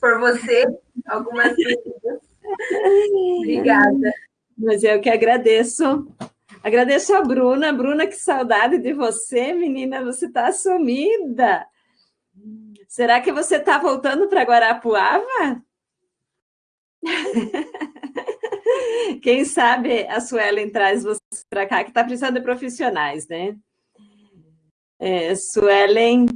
por você, algumas dúvidas. Obrigada. Mas eu que agradeço. Agradeço a Bruna. Bruna, que saudade de você, menina. Você está sumida. Será que você está voltando para Guarapuava? Quem sabe a Suelen traz você para cá, que está precisando de profissionais, né? É, Suelen,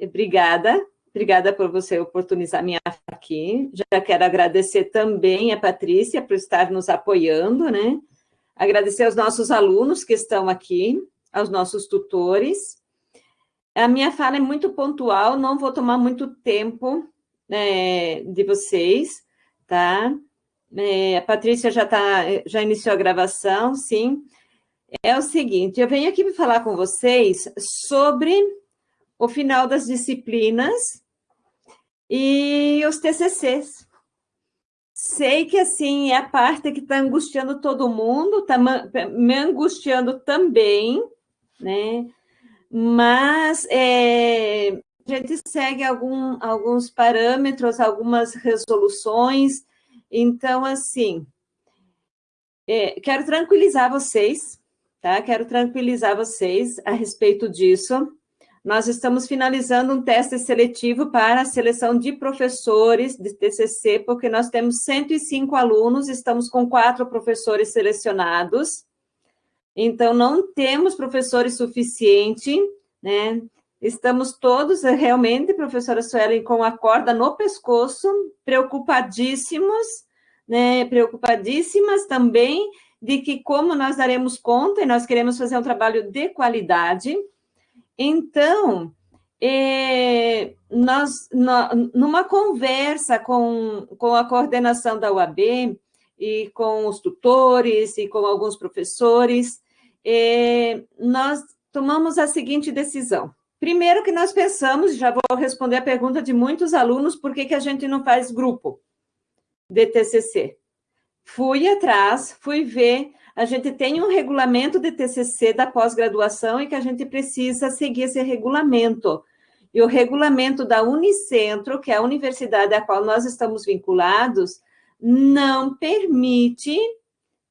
obrigada. Obrigada por você oportunizar minha aqui. Já quero agradecer também a Patrícia por estar nos apoiando, né? Agradecer aos nossos alunos que estão aqui, aos nossos tutores. A minha fala é muito pontual, não vou tomar muito tempo né, de vocês, tá? É, a Patrícia já, tá, já iniciou a gravação, sim. É o seguinte, eu venho aqui falar com vocês sobre o final das disciplinas e os TCCs. Sei que, assim, é a parte que está angustiando todo mundo, está me angustiando também, né? Mas é, a gente segue algum, alguns parâmetros, algumas resoluções. Então, assim, é, quero tranquilizar vocês, tá? Quero tranquilizar vocês a respeito disso nós estamos finalizando um teste seletivo para a seleção de professores de TCC, porque nós temos 105 alunos, estamos com quatro professores selecionados, então não temos professores suficiente, né? Estamos todos realmente, professora Suelen, com a corda no pescoço, preocupadíssimos, né? Preocupadíssimas também de que como nós daremos conta, e nós queremos fazer um trabalho de qualidade, então, é, nós, numa conversa com, com a coordenação da UAB e com os tutores e com alguns professores, é, nós tomamos a seguinte decisão. Primeiro que nós pensamos, já vou responder a pergunta de muitos alunos, por que, que a gente não faz grupo de TCC? Fui atrás, fui ver a gente tem um regulamento de TCC da pós-graduação e que a gente precisa seguir esse regulamento. E o regulamento da Unicentro, que é a universidade a qual nós estamos vinculados, não permite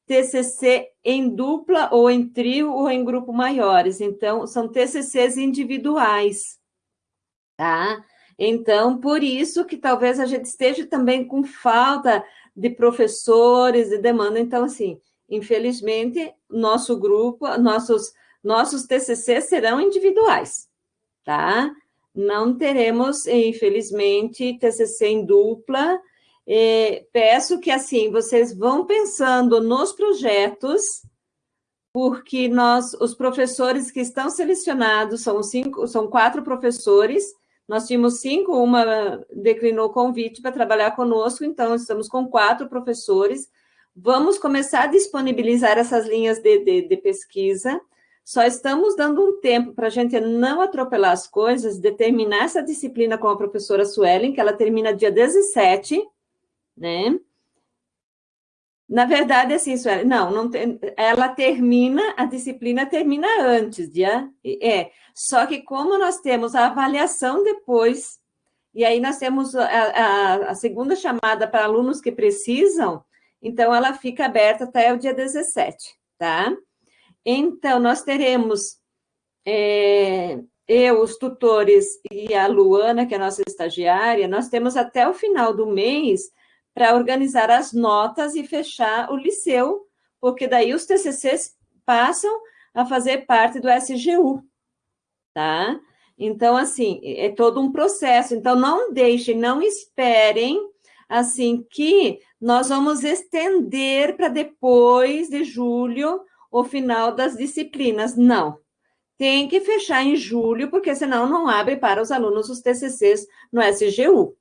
TCC em dupla ou em trio ou em grupo maiores. Então, são TCCs individuais, tá? Então, por isso que talvez a gente esteja também com falta de professores e demanda. Então, assim, infelizmente, nosso grupo, nossos, nossos TCC serão individuais, tá? Não teremos, infelizmente, TCC em dupla. E peço que, assim, vocês vão pensando nos projetos, porque nós, os professores que estão selecionados, são cinco, são quatro professores, nós tínhamos cinco, uma declinou o convite para trabalhar conosco, então estamos com quatro professores, Vamos começar a disponibilizar essas linhas de, de, de pesquisa. Só estamos dando um tempo para a gente não atropelar as coisas, determinar essa disciplina com a professora Suelen, que ela termina dia 17, né? Na verdade, assim, Suelen, não, não tem, ela termina, a disciplina termina antes, dia, é, só que como nós temos a avaliação depois, e aí nós temos a, a, a segunda chamada para alunos que precisam, então, ela fica aberta até o dia 17, tá? Então, nós teremos é, eu, os tutores e a Luana, que é a nossa estagiária, nós temos até o final do mês para organizar as notas e fechar o liceu, porque daí os TCCs passam a fazer parte do SGU, tá? Então, assim, é todo um processo. Então, não deixem, não esperem assim que nós vamos estender para depois de julho o final das disciplinas. Não. Tem que fechar em julho, porque senão não abre para os alunos os TCCs no SGU.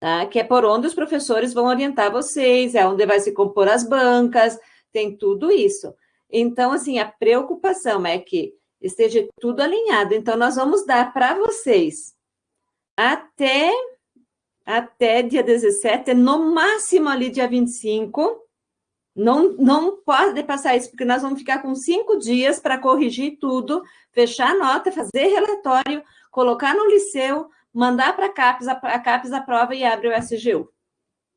Tá? Que é por onde os professores vão orientar vocês, é onde vai se compor as bancas, tem tudo isso. Então, assim, a preocupação é que esteja tudo alinhado. Então, nós vamos dar para vocês até até dia 17, no máximo ali dia 25. Não, não pode passar isso, porque nós vamos ficar com cinco dias para corrigir tudo, fechar a nota, fazer relatório, colocar no liceu, mandar para a CAPES, a CAPES aprova e abre o SGU.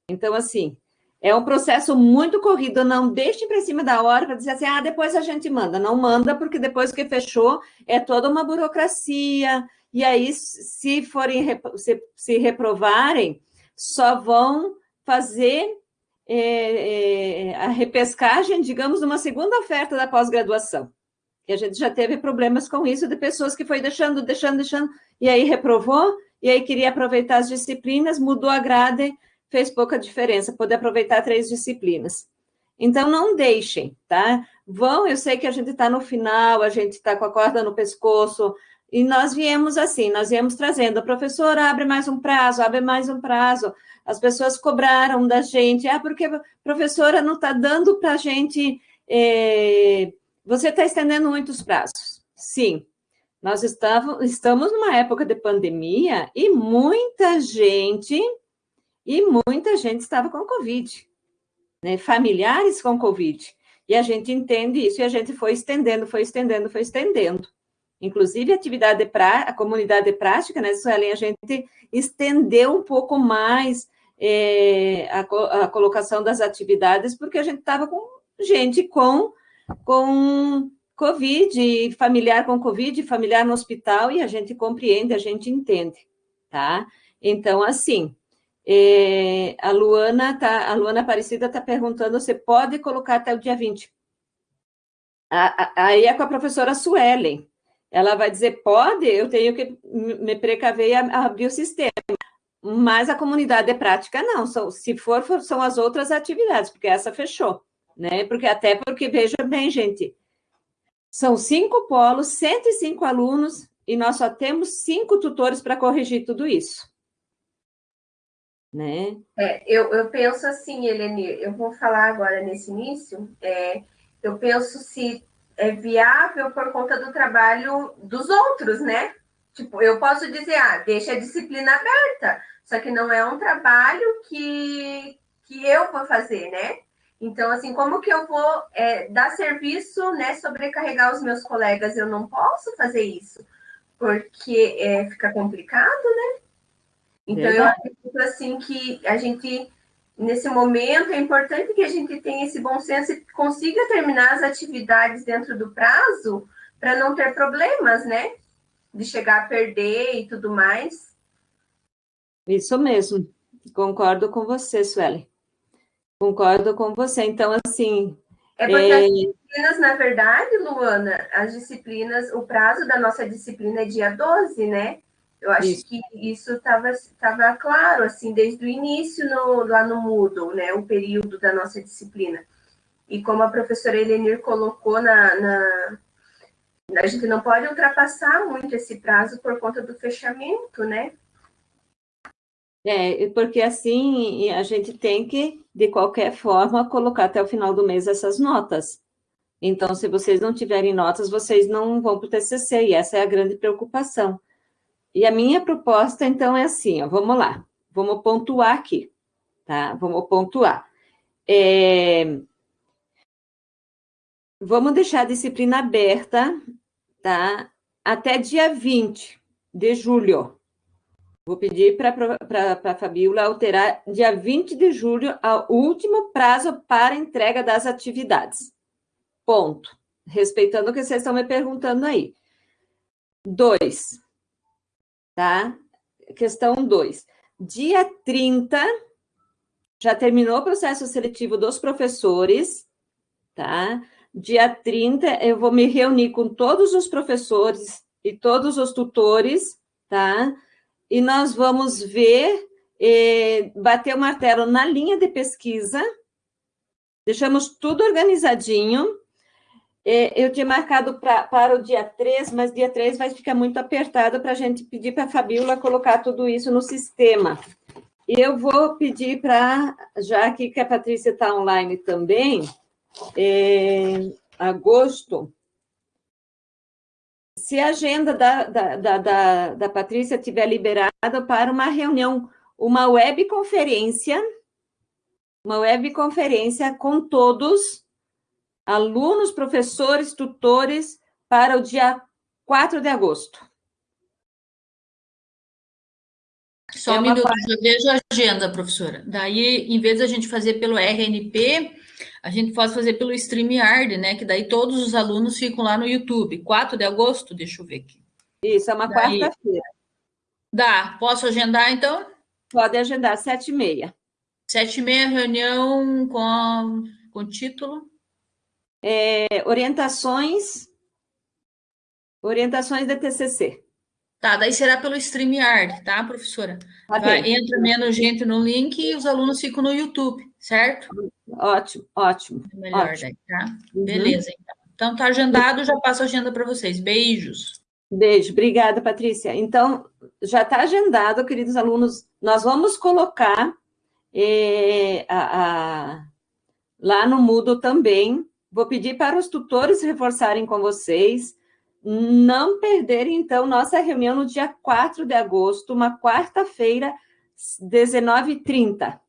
Então, assim, é um processo muito corrido, não deixe para cima da hora para dizer assim, ah, depois a gente manda. Não manda, porque depois que fechou, é toda uma burocracia, e aí, se forem se, se reprovarem, só vão fazer é, é, a repescagem, digamos, numa segunda oferta da pós-graduação. E a gente já teve problemas com isso, de pessoas que foi deixando, deixando, deixando, e aí reprovou, e aí queria aproveitar as disciplinas, mudou a grade, fez pouca diferença, poder aproveitar três disciplinas. Então, não deixem, tá? Vão, eu sei que a gente está no final, a gente está com a corda no pescoço, e nós viemos assim, nós viemos trazendo, a professora abre mais um prazo, abre mais um prazo, as pessoas cobraram da gente, ah, porque a professora não está dando para a gente, é, você está estendendo muitos prazos. Sim, nós estamos, estamos numa época de pandemia e muita gente, e muita gente estava com Covid, né? familiares com Covid, e a gente entende isso, e a gente foi estendendo, foi estendendo, foi estendendo. Inclusive, a atividade, pra, a comunidade de prática, né, Suelen, a gente estendeu um pouco mais é, a, a, colocação das atividades, porque a gente estava com gente com, com Covid, familiar com Covid, familiar no hospital, e a gente compreende, a gente entende, tá? Então, assim, é, a Luana tá, a Luana Aparecida está perguntando, você pode colocar até o dia 20. Aí é com a professora Suelen, ela vai dizer, pode, eu tenho que me precaver e abrir o sistema. Mas a comunidade é prática, não. São, se for, são as outras atividades, porque essa fechou. Né? Porque até porque, veja bem, gente, são cinco polos, 105 alunos, e nós só temos cinco tutores para corrigir tudo isso. Né? É, eu, eu penso assim, Helene, eu vou falar agora nesse início, é, eu penso se é viável por conta do trabalho dos outros, né? Tipo, eu posso dizer, ah, deixa a disciplina aberta, só que não é um trabalho que, que eu vou fazer, né? Então, assim, como que eu vou é, dar serviço, né, sobrecarregar os meus colegas? Eu não posso fazer isso, porque é, fica complicado, né? Então, eu acredito, assim, que a gente nesse momento, é importante que a gente tenha esse bom senso e consiga terminar as atividades dentro do prazo para não ter problemas, né? De chegar a perder e tudo mais. Isso mesmo. Concordo com você, Sueli. Concordo com você. Então, assim. É porque é... as disciplinas, na verdade, Luana, as disciplinas, o prazo da nossa disciplina é dia 12, né? Eu acho isso. que isso estava claro, assim, desde o início no, lá no Moodle, né, o período da nossa disciplina. E como a professora Elenir colocou na, na, A gente não pode ultrapassar muito esse prazo por conta do fechamento, né? É, porque assim a gente tem que, de qualquer forma, colocar até o final do mês essas notas. Então, se vocês não tiverem notas, vocês não vão para o TCC, e essa é a grande preocupação. E a minha proposta, então, é assim, ó, vamos lá, vamos pontuar aqui, tá? Vamos pontuar. É... Vamos deixar a disciplina aberta, tá? Até dia 20 de julho. Vou pedir para a Fabiola alterar dia 20 de julho ao último prazo para entrega das atividades. Ponto. Respeitando o que vocês estão me perguntando aí. Dois, tá? Questão 2. Dia 30, já terminou o processo seletivo dos professores, tá? Dia 30, eu vou me reunir com todos os professores e todos os tutores, tá? E nós vamos ver, eh, bater o martelo na linha de pesquisa, deixamos tudo organizadinho, eu tinha marcado pra, para o dia 3, mas dia 3 vai ficar muito apertado para a gente pedir para a Fabiola colocar tudo isso no sistema. E eu vou pedir para, já aqui que a Patrícia está online também, é, agosto, se a agenda da, da, da, da, da Patrícia estiver liberada para uma reunião, uma webconferência, uma webconferência com todos alunos, professores, tutores, para o dia 4 de agosto. Só é um minuto, parte... eu vejo a agenda, professora. Daí, em vez de a gente fazer pelo RNP, a gente pode fazer pelo StreamYard, né? Que daí todos os alunos ficam lá no YouTube. 4 de agosto, deixa eu ver aqui. Isso, é uma quarta-feira. Dá. Posso agendar, então? Pode agendar, sete e meia. Sete e meia, reunião com, com título? É, orientações, orientações da TCC. Tá, daí será pelo StreamYard, tá, professora? Tá Vai, entra menos gente no link e os alunos ficam no YouTube, certo? Ótimo, ótimo. É melhor ótimo. daí, tá? Uhum. Beleza, então. Então tá agendado, já passo a agenda para vocês. Beijos. Beijo, obrigada, Patrícia. Então, já está agendado, queridos alunos, nós vamos colocar eh, a, a, lá no Moodle também. Vou pedir para os tutores reforçarem com vocês não perderem, então, nossa reunião no dia 4 de agosto, uma quarta-feira, 19h30,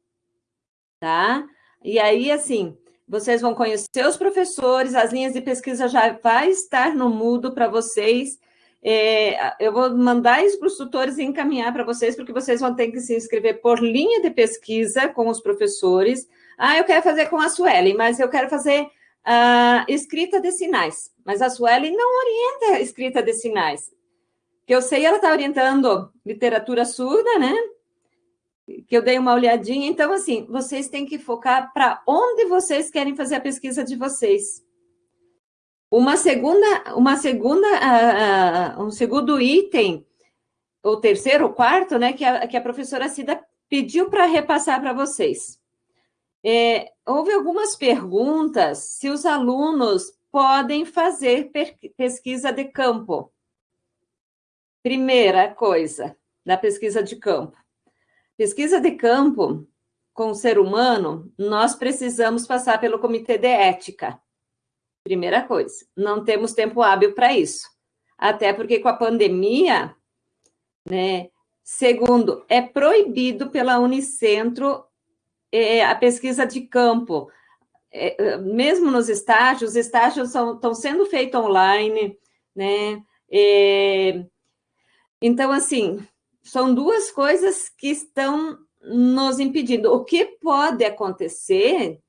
tá? E aí, assim, vocês vão conhecer os professores, as linhas de pesquisa já vai estar no Mudo para vocês. É, eu vou mandar isso para os tutores e encaminhar para vocês, porque vocês vão ter que se inscrever por linha de pesquisa com os professores. Ah, eu quero fazer com a Suelen, mas eu quero fazer a escrita de sinais, mas a Sueli não orienta escrita de sinais. Que eu sei, ela está orientando literatura surda, né? Que eu dei uma olhadinha. Então, assim, vocês têm que focar para onde vocês querem fazer a pesquisa de vocês. Uma segunda, uma segunda, uh, uh, um segundo item, ou terceiro, ou quarto, né, que a, que a professora Cida pediu para repassar para vocês. É, houve algumas perguntas se os alunos podem fazer pesquisa de campo. Primeira coisa, da pesquisa de campo. Pesquisa de campo com o ser humano, nós precisamos passar pelo comitê de ética. Primeira coisa, não temos tempo hábil para isso. Até porque com a pandemia, né? Segundo, é proibido pela Unicentro é, a pesquisa de campo, é, mesmo nos estágios, os estágios são, estão sendo feitos online, né? É, então, assim, são duas coisas que estão nos impedindo. O que pode acontecer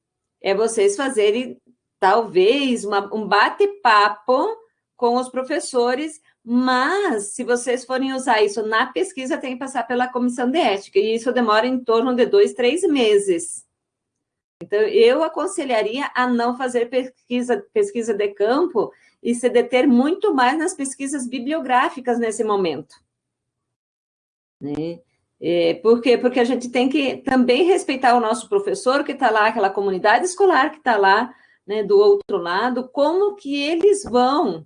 é vocês fazerem, talvez, uma, um bate-papo com os professores, mas se vocês forem usar isso na pesquisa, tem que passar pela comissão de ética, e isso demora em torno de dois, três meses. Então, eu aconselharia a não fazer pesquisa, pesquisa de campo e se deter muito mais nas pesquisas bibliográficas nesse momento. Né? É, por quê? Porque a gente tem que também respeitar o nosso professor que está lá, aquela comunidade escolar que está lá, né, do outro lado, como que eles vão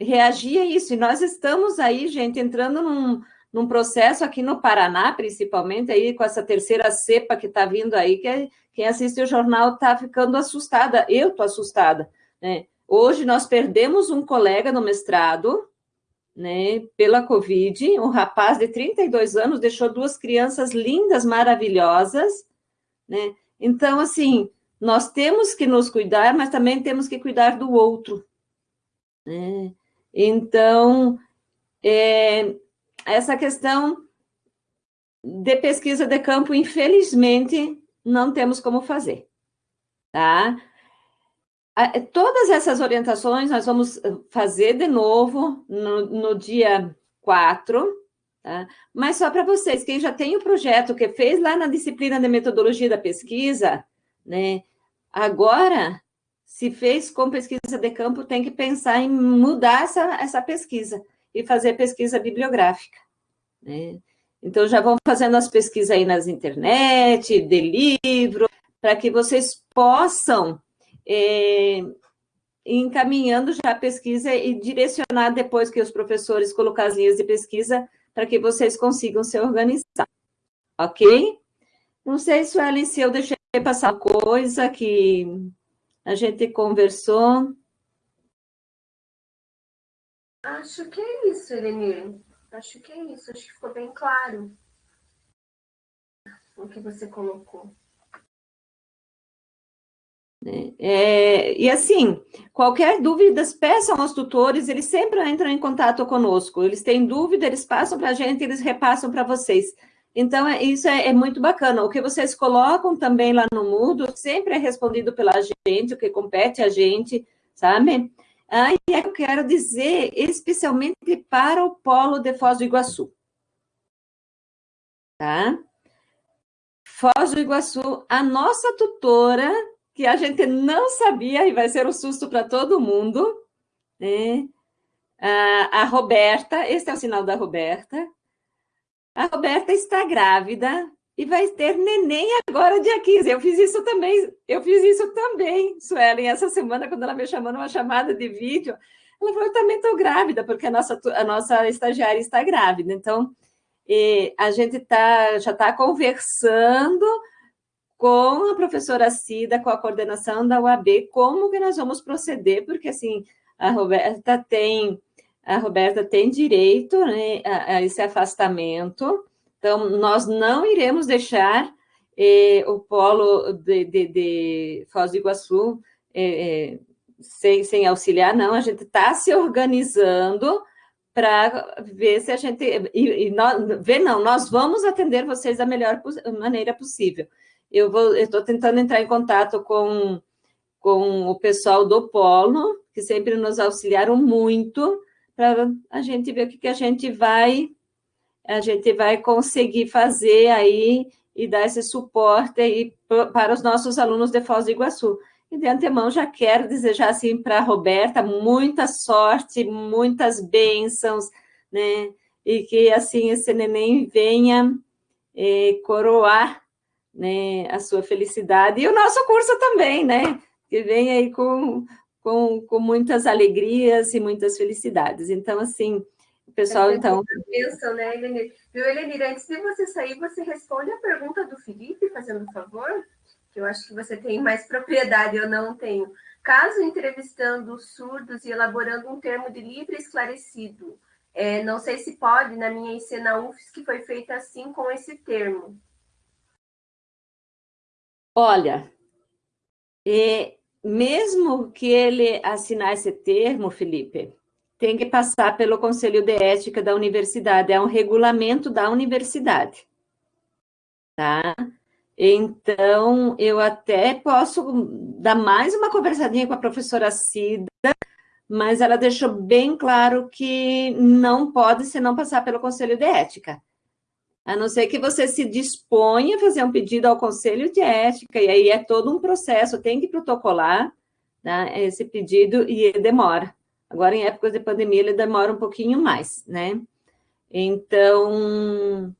reagir a isso. E nós estamos aí, gente, entrando num, num processo aqui no Paraná, principalmente, aí com essa terceira cepa que está vindo aí, que quem assiste o jornal está ficando assustada. Eu estou assustada. Né? Hoje nós perdemos um colega no mestrado, né, pela Covid, um rapaz de 32 anos deixou duas crianças lindas, maravilhosas, né? Então, assim, nós temos que nos cuidar, mas também temos que cuidar do outro, né? Então, é, essa questão de pesquisa de campo, infelizmente, não temos como fazer, tá? Todas essas orientações nós vamos fazer de novo no, no dia 4, tá? Mas só para vocês, quem já tem o projeto que fez lá na disciplina de metodologia da pesquisa, né? Agora se fez com pesquisa de campo, tem que pensar em mudar essa, essa pesquisa e fazer pesquisa bibliográfica. Né? Então, já vão fazendo as pesquisas aí nas internet, de livro, para que vocês possam é, encaminhando já a pesquisa e direcionar depois que os professores colocar as linhas de pesquisa para que vocês consigam se organizar. Ok? Não sei, Suelen, se eu deixei passar coisa que a gente conversou. Acho que é isso, Elenir. Acho que é isso. Acho que ficou bem claro o que você colocou. É, é, e assim, qualquer dúvida, peçam aos tutores, eles sempre entram em contato conosco. Eles têm dúvida, eles passam para a gente, eles repassam para vocês. Então, é, isso é, é, muito bacana. O que vocês colocam também lá no Moodle sempre é respondido pela gente, o que compete a gente, sabe? Ah, e eu quero dizer especialmente para o Polo de Foz do Iguaçu. Tá? Foz do Iguaçu, a nossa tutora, que a gente não sabia, e vai ser um susto para todo mundo, né? a, a Roberta, esse é o sinal da Roberta, a Roberta está grávida e vai ter neném agora, dia 15. Eu fiz isso também, eu fiz isso também, Suelen, essa semana, quando ela me chamou numa chamada de vídeo, ela falou, eu também estou grávida, porque a nossa, a nossa estagiária está grávida. Então, a gente tá, já está conversando com a professora Cida, com a coordenação da UAB, como que nós vamos proceder, porque, assim, a Roberta tem a Roberta tem direito né, a, a, esse afastamento, então nós não iremos deixar eh, o polo de, de, de, Foz do Iguaçu eh, sem, sem auxiliar, não, a gente está se organizando para ver se a gente, e, e nós, ver não, nós vamos atender vocês da melhor maneira possível. Eu estou tentando entrar em contato com, com o pessoal do Polo, que sempre nos auxiliaram muito, para a gente ver o que, que a gente vai a gente vai conseguir fazer aí e dar esse suporte aí para os nossos alunos de Foz do Iguaçu. E de antemão já quero desejar assim para a Roberta muita sorte, muitas bênçãos, né? E que assim esse neném venha eh, coroar né, a sua felicidade e o nosso curso também, né? Que venha aí com com, com muitas alegrias e muitas felicidades. Então, assim, o pessoal, é então... Bênção, né, Elenir? Viu, Elenir, antes de você sair, você responde a pergunta do Felipe, fazendo favor, que eu acho que você tem mais propriedade, eu não tenho. Caso entrevistando surdos e elaborando um termo de livre esclarecido, é, não sei se pode, na minha IC na UFS, que foi feita assim com esse termo. Olha, é, mesmo que ele assinar esse termo, Felipe, tem que passar pelo Conselho de Ética da universidade, é um regulamento da universidade, tá? Então, eu até posso dar mais uma conversadinha com a professora Cida, mas ela deixou bem claro que não pode se não passar pelo Conselho de Ética. A não ser que você se disponha a fazer um pedido ao Conselho de Ética, e aí é todo um processo, tem que protocolar né, esse pedido e demora. Agora, em épocas de pandemia, ele demora um pouquinho mais, né? Então,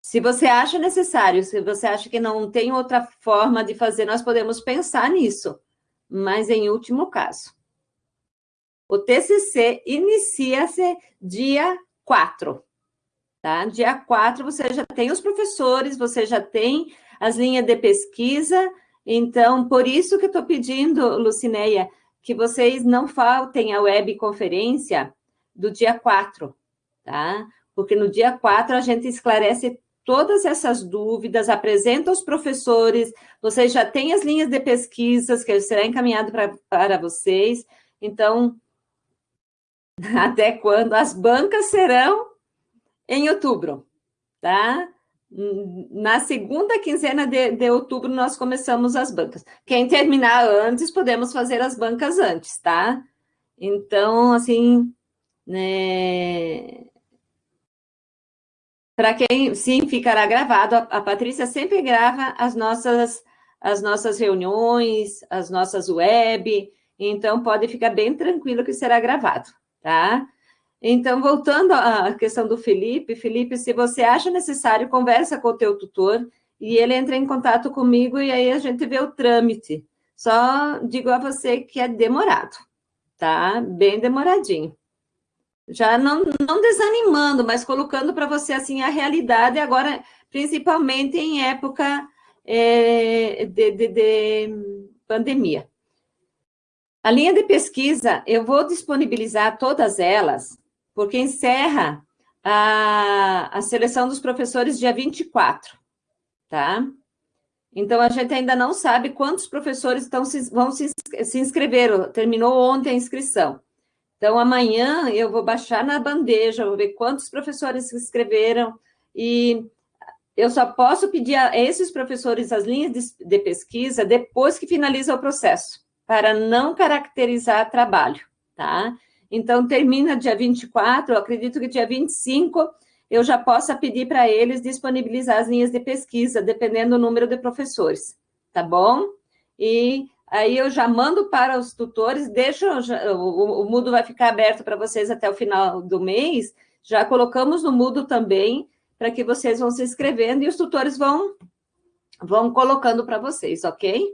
se você acha necessário, se você acha que não tem outra forma de fazer, nós podemos pensar nisso, mas em último caso. O TCC inicia-se dia 4, Tá? Dia 4 você já tem os professores, você já tem as linhas de pesquisa, então, por isso que eu estou pedindo, Lucineia, que vocês não faltem a webconferência do dia 4, tá? Porque no dia 4 a gente esclarece todas essas dúvidas, apresenta os professores, vocês já têm as linhas de pesquisas que será encaminhado pra, para vocês, então, até quando as bancas serão em outubro, tá? Na segunda quinzena de, de, outubro, nós começamos as bancas. Quem terminar antes, podemos fazer as bancas antes, tá? Então, assim, né... Para quem, sim, ficará gravado, a, a Patrícia sempre grava as nossas, as nossas reuniões, as nossas web, então pode ficar bem tranquilo que será gravado, tá? Então, voltando à questão do Felipe, Felipe, se você acha necessário, conversa com o teu tutor e ele entra em contato comigo e aí a gente vê o trâmite. Só digo a você que é demorado, tá? Bem demoradinho. Já não, não desanimando, mas colocando para você, assim, a realidade agora, principalmente em época é, de, de, de pandemia. A linha de pesquisa, eu vou disponibilizar todas elas porque encerra a, a seleção dos professores dia 24, tá? Então, a gente ainda não sabe quantos professores estão, vão se, se inscrever, terminou ontem a inscrição. Então, amanhã eu vou baixar na bandeja, vou ver quantos professores se inscreveram e eu só posso pedir a esses professores as linhas de, de pesquisa depois que finaliza o processo, para não caracterizar trabalho, tá? Então, termina dia 24, eu acredito que dia 25 eu já possa pedir para eles disponibilizar as linhas de pesquisa, dependendo do número de professores, tá bom? E aí eu já mando para os tutores, deixo, o, o Moodle vai ficar aberto para vocês até o final do mês, já colocamos no Moodle também, para que vocês vão se inscrevendo e os tutores vão, vão colocando para vocês, ok?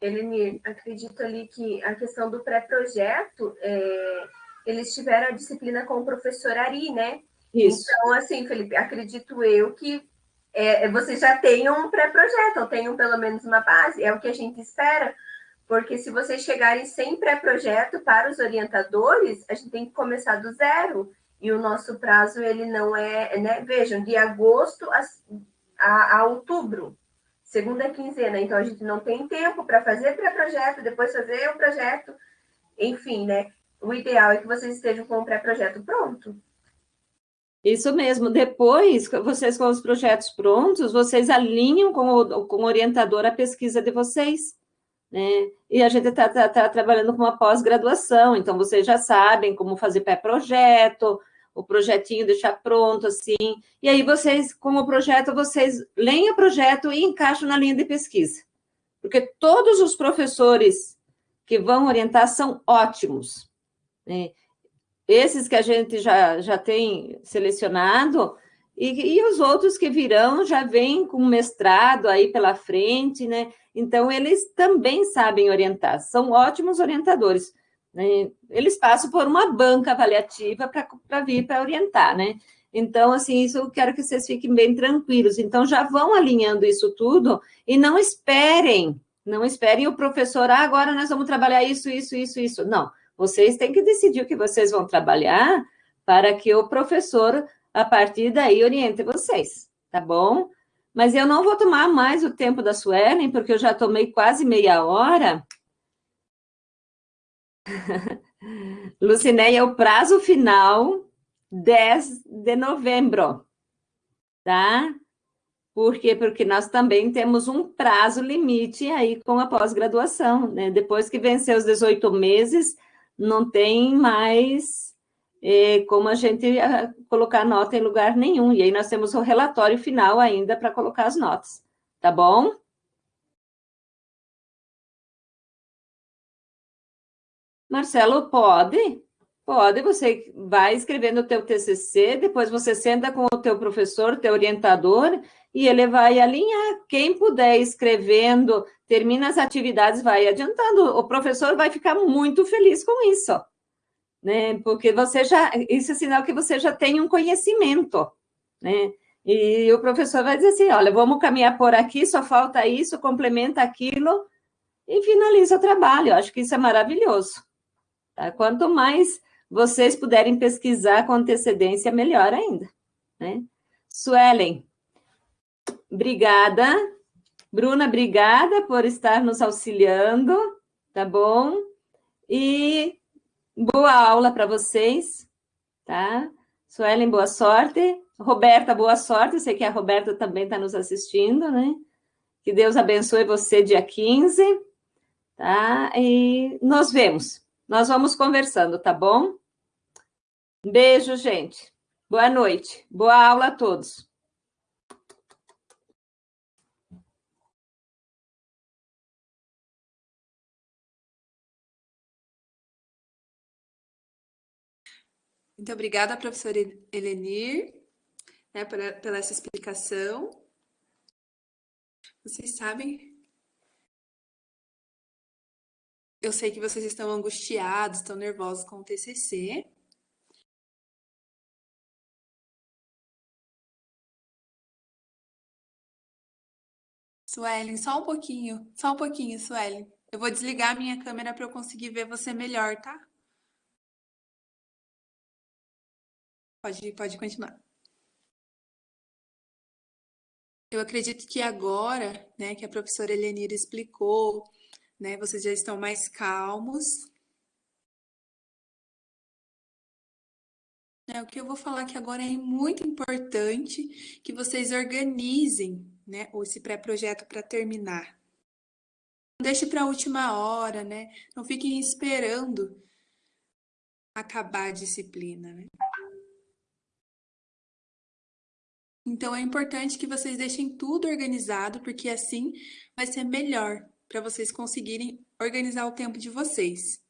Eleni, acredito ali que a questão do pré-projeto, é, eles tiveram a disciplina com o professor Ari, né? Isso. Então, assim, Felipe, acredito eu que é, vocês já tenham um pré-projeto, ou tenham pelo menos uma base, é o que a gente espera, porque se vocês chegarem sem pré-projeto para os orientadores, a gente tem que começar do zero, e o nosso prazo, ele não é, né? Vejam, de agosto a, a, a outubro, segunda quinzena, então a gente não tem tempo para fazer pré-projeto, depois fazer o projeto, enfim, né? O ideal é que vocês estejam com o pré-projeto pronto. Isso mesmo. Depois, vocês com os projetos prontos, vocês alinham com o, com o orientador a pesquisa de vocês. Né? E a gente está tá, tá trabalhando com uma pós-graduação, então vocês já sabem como fazer pré-projeto, o projetinho deixar pronto, assim. E aí vocês, com o projeto, vocês leem o projeto e encaixam na linha de pesquisa. Porque todos os professores que vão orientar são ótimos. Né? esses que a gente já, já tem selecionado, e, e os outros que virão já vêm com mestrado aí pela frente, né? Então, eles também sabem orientar, são ótimos orientadores. Né? Eles passam por uma banca avaliativa para vir para orientar, né? Então, assim, isso eu quero que vocês fiquem bem tranquilos. Então, já vão alinhando isso tudo e não esperem, não esperem o professor, ah, agora nós vamos trabalhar isso, isso, isso, isso. Não, vocês têm que decidir o que vocês vão trabalhar para que o professor, a partir daí, oriente vocês, tá bom? Mas eu não vou tomar mais o tempo da Suelen, porque eu já tomei quase meia hora. Lucinéia, o prazo final, 10 de novembro, tá? Por quê? Porque nós também temos um prazo limite aí com a pós-graduação, né? Depois que vencer os 18 meses, não tem mais é, como a gente ah, colocar nota em lugar nenhum. E aí nós temos o relatório final ainda para colocar as notas, tá bom? Marcelo, pode? Pode, você vai escrevendo o teu TCC, depois você senta com o teu professor, teu orientador, e ele vai alinhar. Quem puder escrevendo, termina as atividades, vai adiantando. O professor vai ficar muito feliz com isso, né? Porque você já, isso é sinal que você já tem um conhecimento, né? E o professor vai dizer assim, olha, vamos caminhar por aqui, só falta isso, complementa aquilo, e finaliza o trabalho. Acho que isso é maravilhoso. Tá? Quanto mais vocês puderem pesquisar com antecedência, melhor ainda, né? Suelen, obrigada. Bruna, obrigada por estar nos auxiliando, tá bom? E boa aula para vocês, tá? Suelen, boa sorte. Roberta, boa sorte. Eu sei que a Roberta também está nos assistindo, né? Que Deus abençoe você dia 15, tá? E nos vemos. Nós vamos conversando, tá bom? Beijo, gente. Boa noite. Boa aula a todos. Muito obrigada, professora Elenir, né, pela, pela essa explicação. Vocês sabem Eu sei que vocês estão angustiados, estão nervosos com o TCC. Suelen, só um pouquinho, só um pouquinho, Suelen. Eu vou desligar a minha câmera para eu conseguir ver você melhor, tá? Pode, pode continuar. Eu acredito que agora, né, que a professora Helenira explicou né? Vocês já estão mais calmos. né, o que eu vou falar aqui agora é muito importante que vocês organizem né, esse pré-projeto para terminar. Não deixe para a última hora, né? Não fiquem esperando acabar a disciplina, né? Então é importante que vocês deixem tudo organizado, porque assim vai ser melhor para vocês conseguirem organizar o tempo de vocês.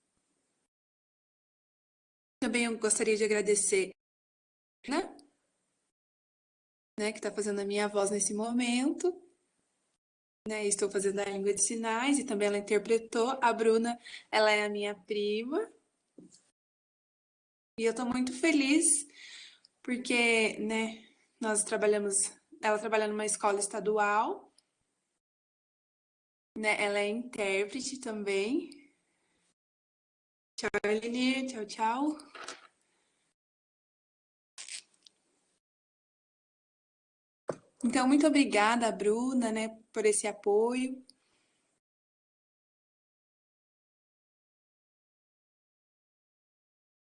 Também eu gostaria de agradecer, né? né que está fazendo a minha voz nesse momento. Né, estou fazendo a língua de sinais e também ela interpretou. A Bruna, ela é a minha prima. E eu estou muito feliz porque, né, nós trabalhamos, ela trabalha numa escola estadual, né? Ela é intérprete também. Tchau, Elenir. Tchau, tchau. Então, muito obrigada, Bruna, né, por esse apoio.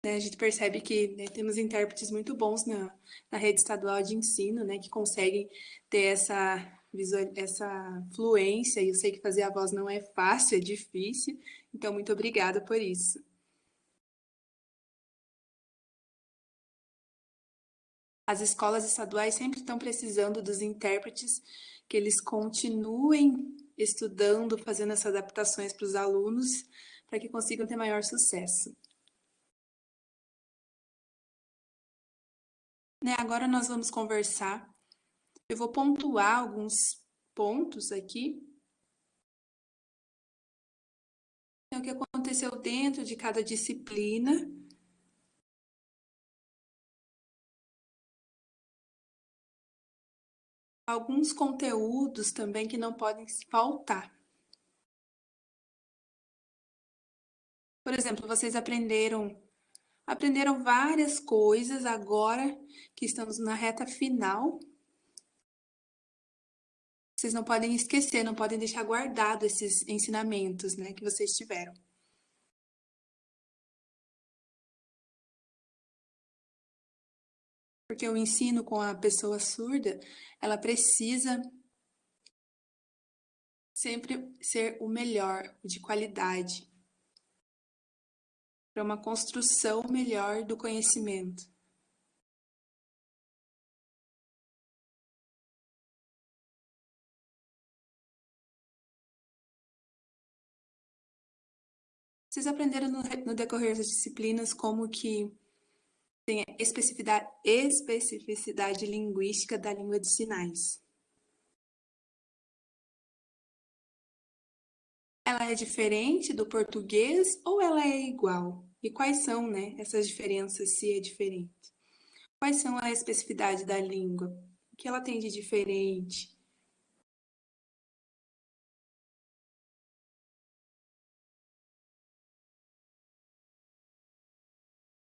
Né, a gente percebe que né, temos intérpretes muito bons na, na rede estadual de ensino, né, que conseguem ter essa, essa fluência, e eu sei que fazer a voz não é fácil, é difícil, então muito obrigada por isso. As escolas estaduais sempre estão precisando dos intérpretes, que eles continuem estudando, fazendo essas adaptações para os alunos, para que consigam ter maior sucesso. Né, agora nós vamos conversar. Eu vou pontuar alguns pontos aqui. O que aconteceu dentro de cada disciplina alguns conteúdos também que não podem faltar. Por exemplo, vocês aprenderam aprenderam várias coisas agora que estamos na reta final. Vocês não podem esquecer, não podem deixar guardado esses ensinamentos, né, que vocês tiveram. Porque o ensino com a pessoa surda, ela precisa sempre ser o melhor, de qualidade, para uma construção melhor do conhecimento. Vocês aprenderam no, no decorrer das disciplinas como que tem a especificidade, especificidade linguística da língua de sinais. Ela é diferente do português ou ela é igual? E quais são né, essas diferenças, se é diferente? Quais são a especificidade da língua? O que ela tem de diferente?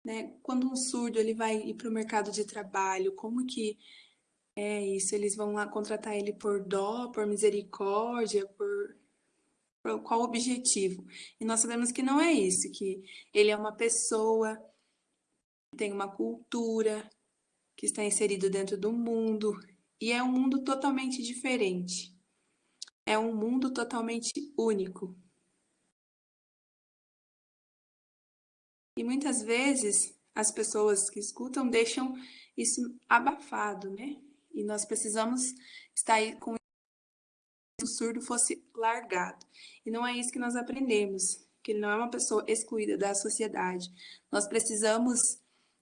Né? Quando um surdo ele vai ir para o mercado de trabalho, como que é isso? Eles vão lá contratar ele por dó, por misericórdia, por, por qual objetivo? E nós sabemos que não é isso, que ele é uma pessoa, tem uma cultura, que está inserido dentro do mundo, e é um mundo totalmente diferente. É um mundo totalmente único. E muitas vezes as pessoas que escutam deixam isso abafado, né? E nós precisamos estar aí com o surdo fosse largado. E não é isso que nós aprendemos, que ele não é uma pessoa excluída da sociedade. Nós precisamos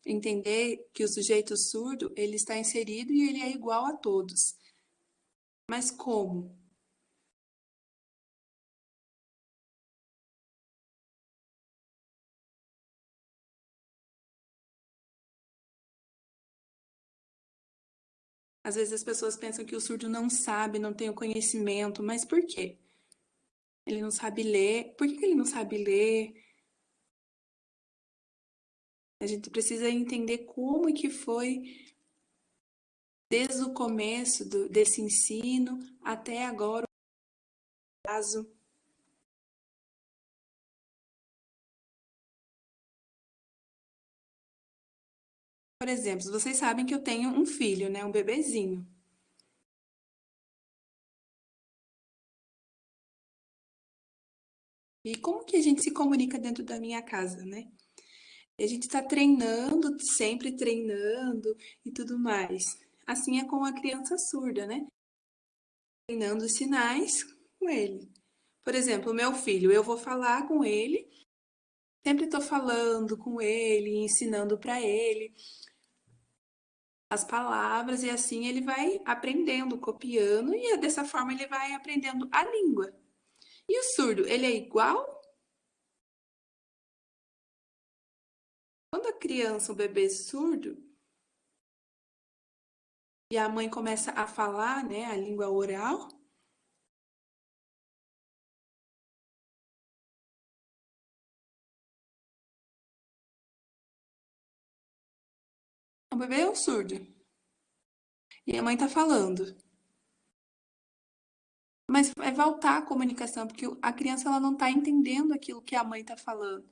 entender que o sujeito surdo, ele está inserido e ele é igual a todos. Mas como? Às vezes as pessoas pensam que o surdo não sabe, não tem o conhecimento, mas por quê? Ele não sabe ler. Por que ele não sabe ler? A gente precisa entender como que foi desde o começo do, desse ensino até agora o caso Por exemplo, vocês sabem que eu tenho um filho, né? Um bebezinho. E como que a gente se comunica dentro da minha casa, né? A gente está treinando, sempre treinando e tudo mais. Assim é com a criança surda, né? Treinando sinais com ele. Por exemplo, meu filho, eu vou falar com ele, sempre estou falando com ele, ensinando para ele as palavras e assim ele vai aprendendo, copiando e dessa forma ele vai aprendendo a língua. E o surdo, ele é igual? Quando a criança, o bebê é surdo, e a mãe começa a falar, né, a língua oral, o bebê é um surdo. E a mãe tá falando. Mas é voltar à comunicação, porque a criança ela não está entendendo aquilo que a mãe está falando.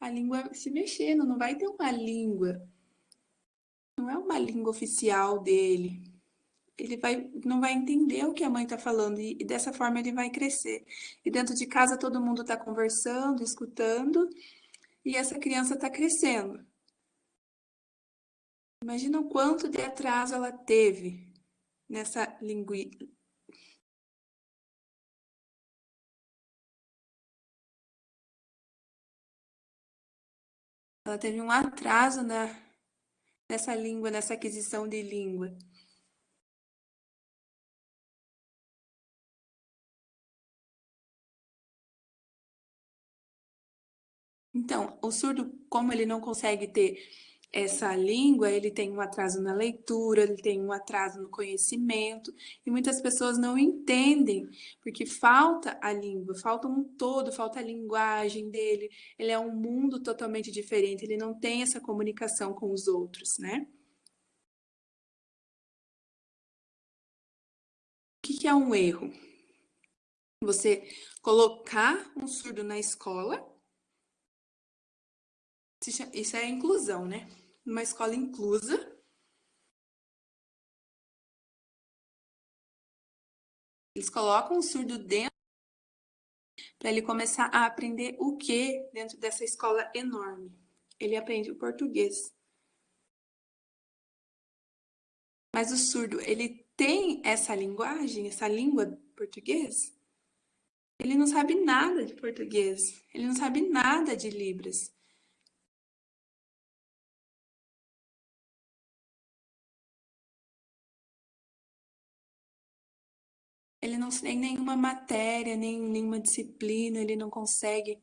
A língua se mexendo, não vai ter uma língua. Não é uma língua oficial dele. Ele vai, não vai entender o que a mãe está falando e, e dessa forma ele vai crescer. E dentro de casa todo mundo está conversando, escutando e essa criança está crescendo. Imagina o quanto de atraso ela teve nessa linguística. Ela teve um atraso na, nessa língua, nessa aquisição de língua. Então, o surdo, como ele não consegue ter essa língua, ele tem um atraso na leitura, ele tem um atraso no conhecimento, e muitas pessoas não entendem, porque falta a língua, falta um todo, falta a linguagem dele, ele é um mundo totalmente diferente, ele não tem essa comunicação com os outros, né? O que é um erro? Você colocar um surdo na escola, isso é inclusão, né? numa escola inclusa. Eles colocam o surdo dentro para ele começar a aprender o que dentro dessa escola enorme. Ele aprende o português. Mas o surdo, ele tem essa linguagem, essa língua português? Ele não sabe nada de português. Ele não sabe nada de Libras. Ele não tem nenhuma matéria, nem nenhuma disciplina, ele não consegue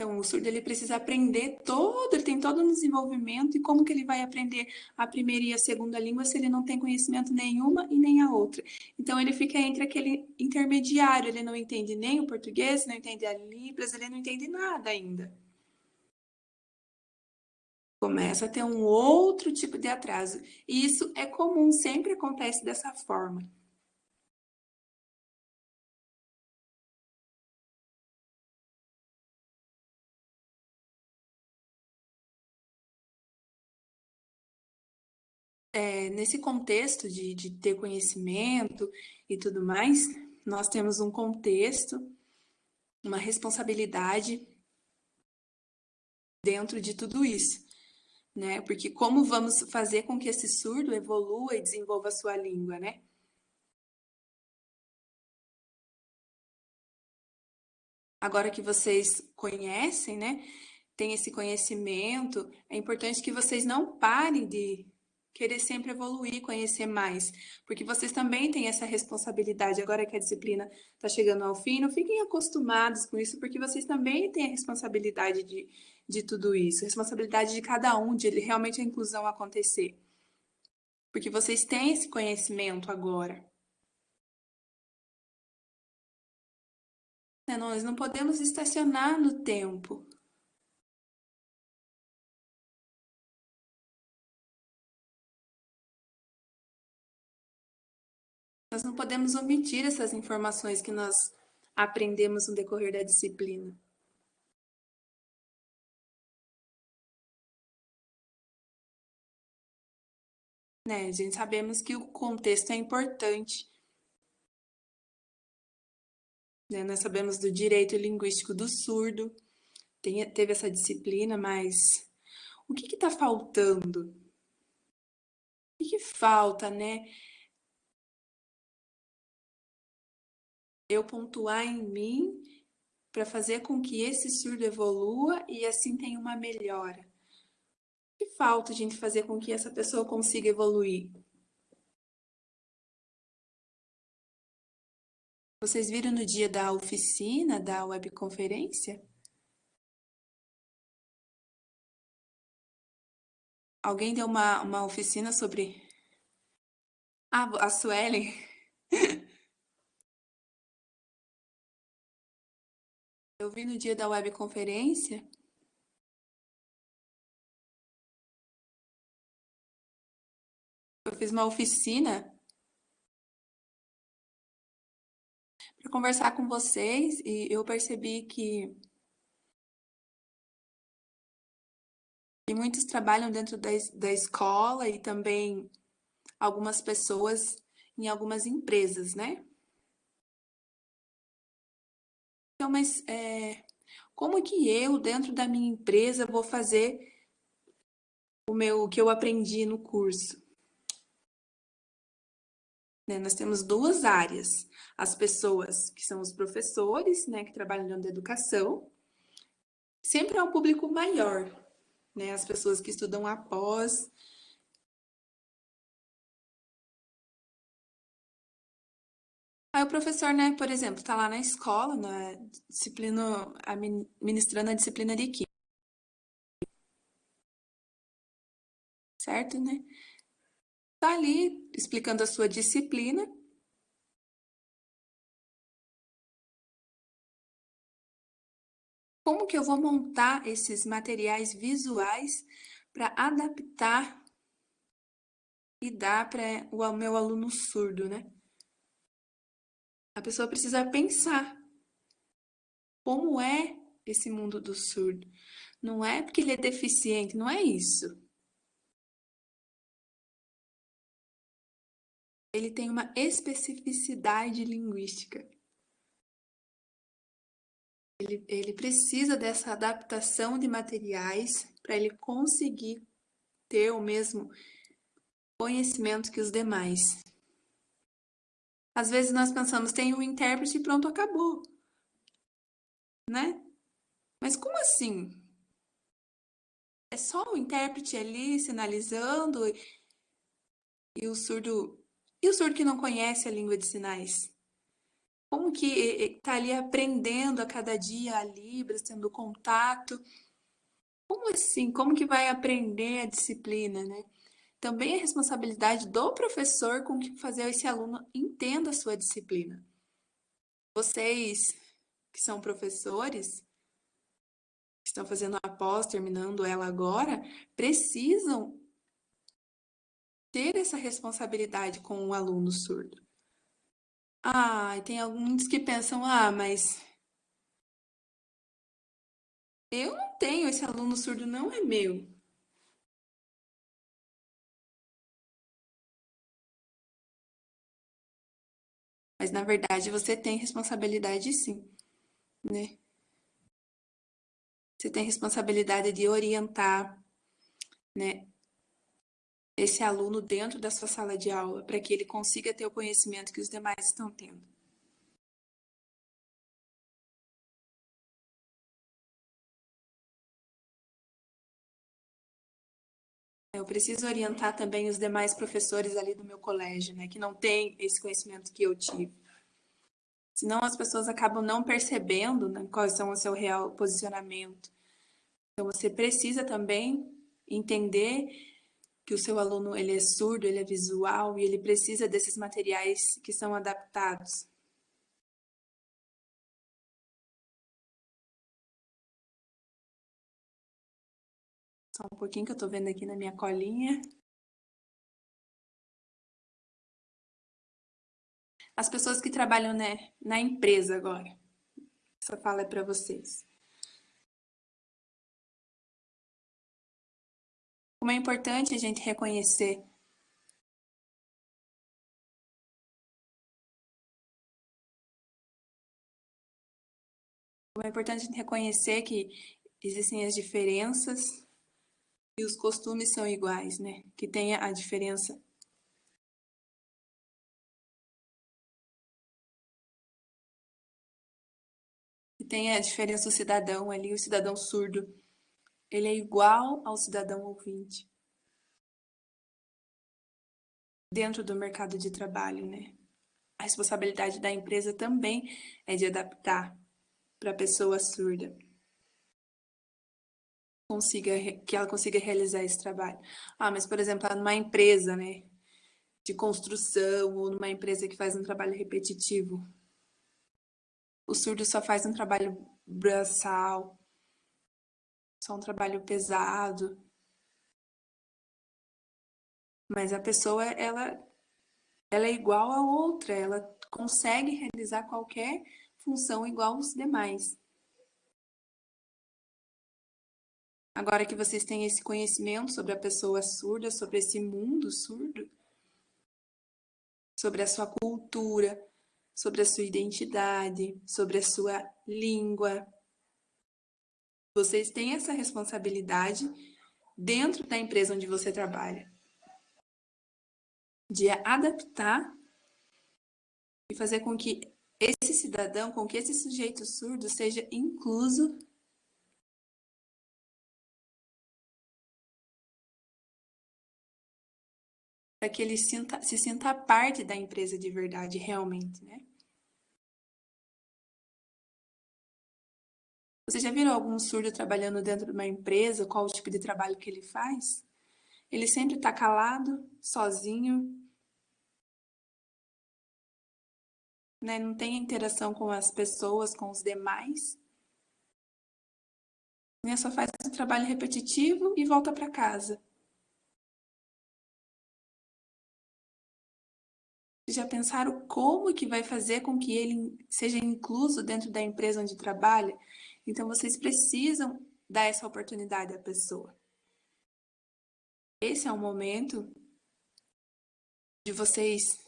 Então, o surdo ele precisa aprender todo, ele tem todo um desenvolvimento e como que ele vai aprender a primeira e a segunda língua se ele não tem conhecimento nenhuma e nem a outra. Então, ele fica entre aquele intermediário, ele não entende nem o português, não entende a Libras, ele não entende nada ainda. Começa a ter um outro tipo de atraso. E isso é comum, sempre acontece dessa forma. É, nesse contexto de, de ter conhecimento e tudo mais, nós temos um contexto, uma responsabilidade dentro de tudo isso, né? Porque como vamos fazer com que esse surdo evolua e desenvolva a sua língua, né? Agora que vocês conhecem, né? Tem esse conhecimento, é importante que vocês não parem de querer sempre evoluir, conhecer mais, porque vocês também têm essa responsabilidade. Agora que a disciplina está chegando ao fim, não fiquem acostumados com isso, porque vocês também têm a responsabilidade de, de tudo isso, responsabilidade de cada um, de realmente a inclusão acontecer. Porque vocês têm esse conhecimento agora. Né? Nós não podemos estacionar no tempo. Nós não podemos omitir essas informações que nós aprendemos no decorrer da disciplina. Né? A gente sabemos que o contexto é importante. Né? Nós sabemos do direito linguístico do surdo, Tem, teve essa disciplina, mas o que está faltando? O que, que falta, né? Eu pontuar em mim para fazer com que esse surdo evolua e assim tenha uma melhora. O que falta a gente fazer com que essa pessoa consiga evoluir? Vocês viram no dia da oficina, da webconferência? Alguém deu uma, uma oficina sobre... Ah, a Suelen. Eu vi no dia da webconferência eu fiz uma oficina para conversar com vocês e eu percebi que, que muitos trabalham dentro da, da escola e também algumas pessoas em algumas empresas, né? Então, mas é, como que eu, dentro da minha empresa, vou fazer o meu o que eu aprendi no curso? Né, nós temos duas áreas. As pessoas que são os professores, né, que trabalham dentro da educação, sempre é um público maior, né? As pessoas que estudam após Aí o professor, né, por exemplo, está lá na escola, na disciplina, ministrando a disciplina de química. Certo, né? Está ali explicando a sua disciplina. Como que eu vou montar esses materiais visuais para adaptar e dar para o meu aluno surdo, né? A pessoa precisa pensar como é esse mundo do surdo. Não é porque ele é deficiente, não é isso. Ele tem uma especificidade linguística. Ele, ele precisa dessa adaptação de materiais para ele conseguir ter o mesmo conhecimento que os demais. Às vezes nós pensamos, tem o intérprete e pronto, acabou. Né? Mas como assim? É só o intérprete ali sinalizando e, e o surdo e o surdo que não conhece a língua de sinais? Como que está ali aprendendo a cada dia a Libras, tendo contato? Como assim? Como que vai aprender a disciplina, né? Também é responsabilidade do professor com que fazer esse aluno entenda a sua disciplina. Vocês que são professores, que estão fazendo a pós, terminando ela agora, precisam ter essa responsabilidade com o aluno surdo. Ah, tem alguns que pensam, ah, mas eu não tenho, esse aluno surdo não é meu. Mas na verdade você tem responsabilidade sim, né? Você tem responsabilidade de orientar, né, esse aluno dentro da sua sala de aula para que ele consiga ter o conhecimento que os demais estão tendo. Eu preciso orientar também os demais professores ali do meu colégio, né, que não têm esse conhecimento que eu tive. Senão as pessoas acabam não percebendo né, quais são o seu real posicionamento. Então você precisa também entender que o seu aluno ele é surdo, ele é visual e ele precisa desses materiais que são adaptados. Só um pouquinho que eu tô vendo aqui na minha colinha. As pessoas que trabalham né, na empresa agora. Essa fala é para vocês. Como é importante a gente reconhecer Como é importante a gente reconhecer que existem as diferenças e os costumes são iguais, né? Que tenha a diferença tem a diferença do cidadão ali, o cidadão surdo. Ele é igual ao cidadão ouvinte. Dentro do mercado de trabalho, né? A responsabilidade da empresa também é de adaptar para a pessoa surda. Consiga, que ela consiga realizar esse trabalho. Ah, mas, por exemplo, numa empresa, né? De construção ou numa empresa que faz um trabalho repetitivo, o surdo só faz um trabalho braçal, só um trabalho pesado. Mas a pessoa, ela, ela é igual a outra, ela consegue realizar qualquer função igual aos demais. Agora que vocês têm esse conhecimento sobre a pessoa surda, sobre esse mundo surdo, sobre a sua cultura, sobre a sua identidade, sobre a sua língua. Vocês têm essa responsabilidade dentro da empresa onde você trabalha de adaptar e fazer com que esse cidadão, com que esse sujeito surdo seja incluso para que ele sinta, se sinta parte da empresa de verdade, realmente, né? Você já viram algum surdo trabalhando dentro de uma empresa? Qual o tipo de trabalho que ele faz? Ele sempre está calado, sozinho, né? não tem interação com as pessoas, com os demais. Né? Só faz o trabalho repetitivo e volta para casa. Já pensaram como que vai fazer com que ele seja incluso dentro da empresa onde trabalha? Então, vocês precisam dar essa oportunidade à pessoa. Esse é o momento de vocês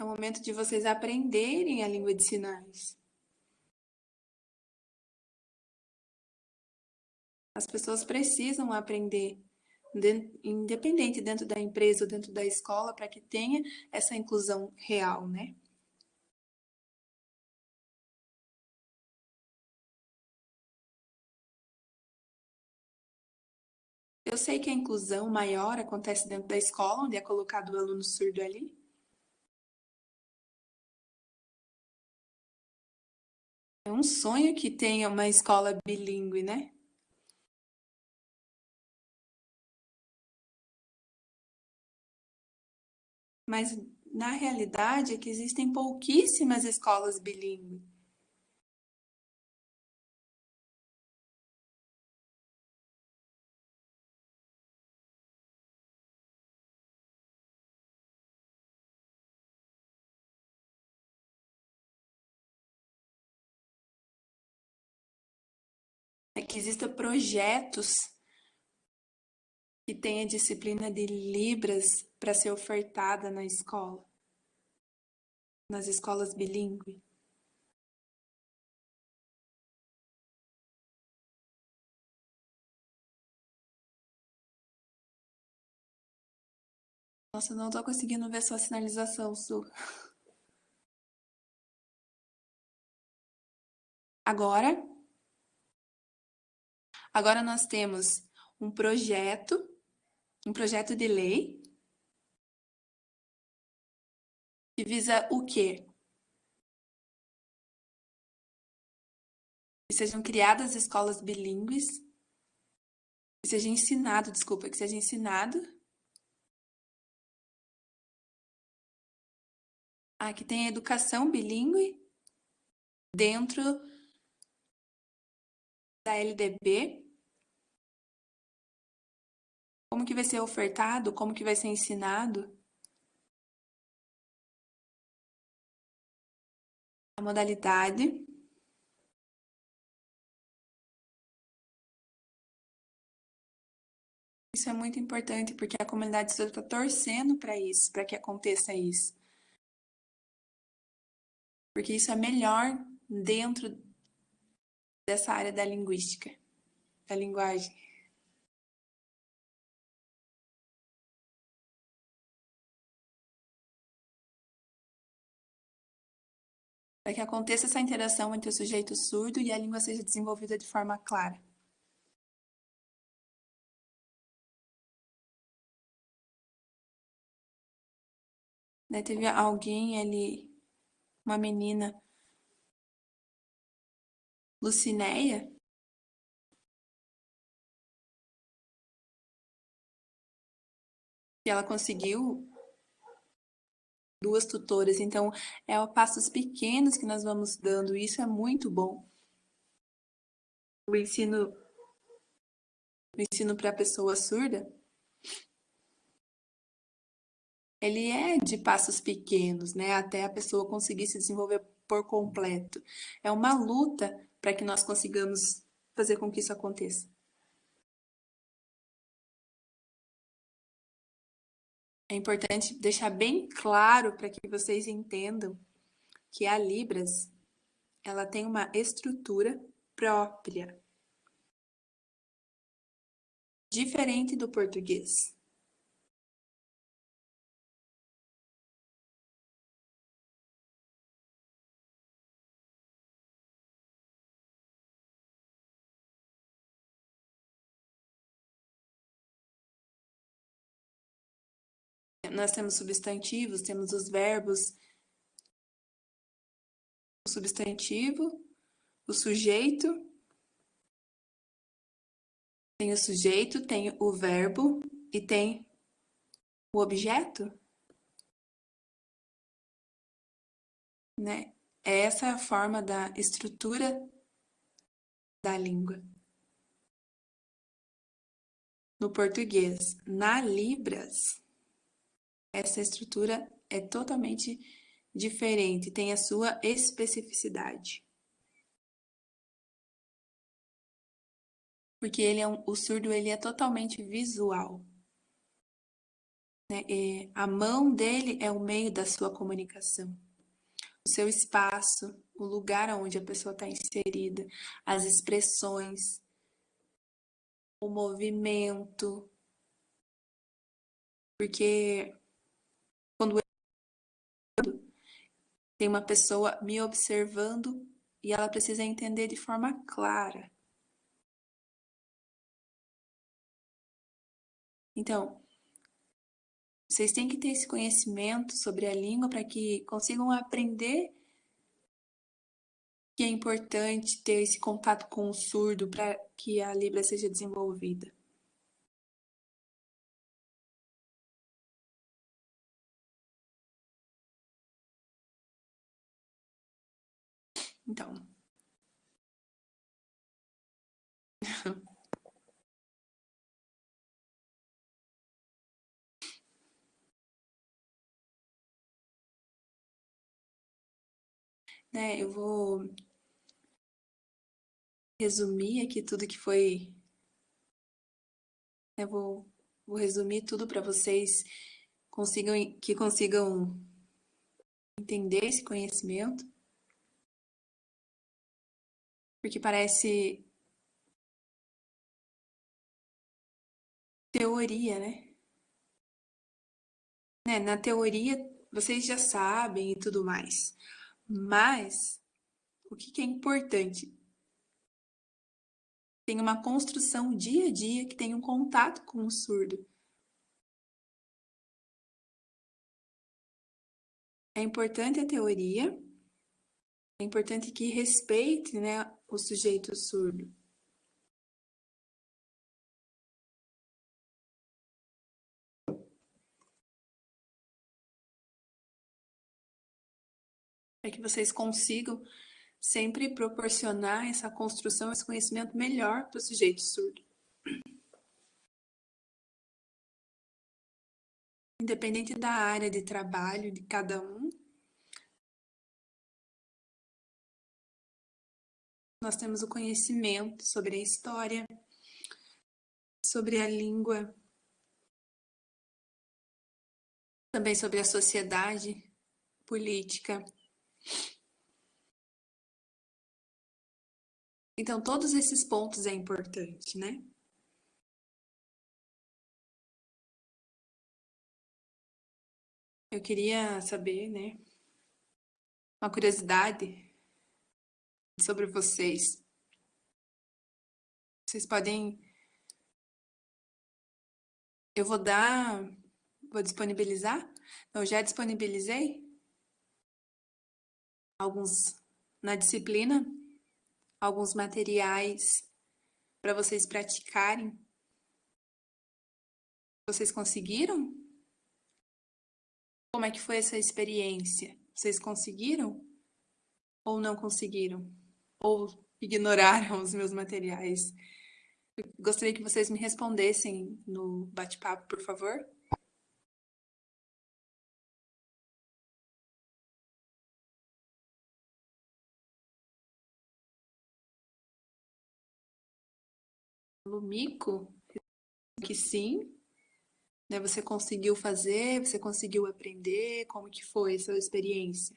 É o momento de vocês aprenderem a língua de sinais. As pessoas precisam aprender, independente dentro da empresa ou dentro da escola, para que tenha essa inclusão real, né? Eu sei que a inclusão maior acontece dentro da escola, onde é colocado o aluno surdo ali. É um sonho que tenha uma escola bilíngue, né? Mas na realidade é que existem pouquíssimas escolas bilíngues. É que existam projetos que tenha disciplina de Libras para ser ofertada na escola, nas escolas bilíngues. Nossa, não estou conseguindo ver sua sinalização, Su. Agora, agora nós temos um projeto um projeto de lei que visa o quê? Que sejam criadas escolas bilíngues, que seja ensinado, desculpa, que seja ensinado Aqui tem a educação bilíngue dentro da LDB. Como que vai ser ofertado, como que vai ser ensinado. A modalidade. Isso é muito importante, porque a comunidade está torcendo para isso, para que aconteça isso. Porque isso é melhor dentro dessa área da linguística, da linguagem. Para que aconteça essa interação entre o sujeito surdo e a língua seja desenvolvida de forma clara. Daí teve alguém ali, uma menina, Lucinéia, que ela conseguiu duas tutoras, então é a passos pequenos que nós vamos dando, isso é muito bom. O ensino o ensino para a pessoa surda ele é de passos pequenos, né? Até a pessoa conseguir se desenvolver por completo. É uma luta para que nós consigamos fazer com que isso aconteça. É importante deixar bem claro para que vocês entendam que a Libras ela tem uma estrutura própria, diferente do português. Nós temos substantivos, temos os verbos, o substantivo, o sujeito, tem o sujeito, tem o verbo e tem o objeto. Né? Essa é a forma da estrutura da língua. No português, na Libras, essa estrutura é totalmente diferente, tem a sua especificidade. Porque ele é um, o surdo ele é totalmente visual. Né? a mão dele é o meio da sua comunicação. O seu espaço, o lugar onde a pessoa está inserida, as expressões, o movimento. Porque quando tem uma pessoa me observando e ela precisa entender de forma clara. Então, vocês têm que ter esse conhecimento sobre a língua para que consigam aprender que é importante ter esse contato com o surdo para que a Libra seja desenvolvida. Então. né, eu vou resumir aqui tudo que foi. Eu vou, vou resumir tudo para vocês consigam, que consigam entender esse conhecimento porque parece teoria, né? né? Na teoria, vocês já sabem e tudo mais. Mas, o que, que é importante? Tem uma construção dia a dia que tem um contato com o surdo. É importante a teoria, é importante que respeite né, o sujeito surdo. para que vocês consigam sempre proporcionar essa construção, esse conhecimento melhor para o sujeito surdo. Independente da área de trabalho de cada um, nós temos o conhecimento sobre a história, sobre a língua, também sobre a sociedade, política. Então, todos esses pontos é importante, né? Eu queria saber, né? Uma curiosidade sobre vocês. Vocês podem. Eu vou dar. Vou disponibilizar? Eu já disponibilizei alguns na disciplina, alguns materiais para vocês praticarem. Vocês conseguiram? Como é que foi essa experiência? Vocês conseguiram ou não conseguiram? Ou ignoraram os meus materiais? Gostaria que vocês me respondessem no bate-papo, por favor. Lumico, que sim, né? Você conseguiu fazer, você conseguiu aprender, como que foi a sua experiência?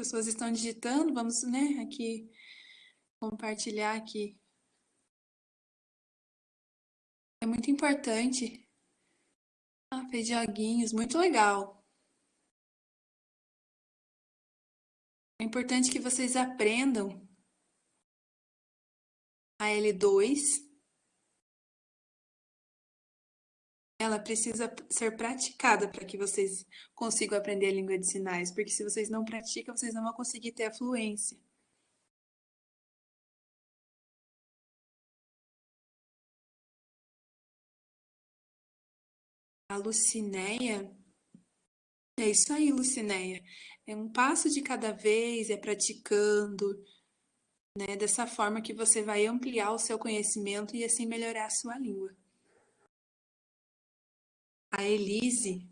Pessoas estão digitando, vamos, né, aqui compartilhar aqui. É muito importante. Ah, fez joguinhos, muito legal. É importante que vocês aprendam a L2 ela precisa ser praticada para que vocês consigam aprender a língua de sinais, porque se vocês não praticam, vocês não vão conseguir ter a fluência. A Lucinéia, é isso aí, Lucinéia. É um passo de cada vez, é praticando, né? Dessa forma que você vai ampliar o seu conhecimento e assim melhorar a sua língua a Elise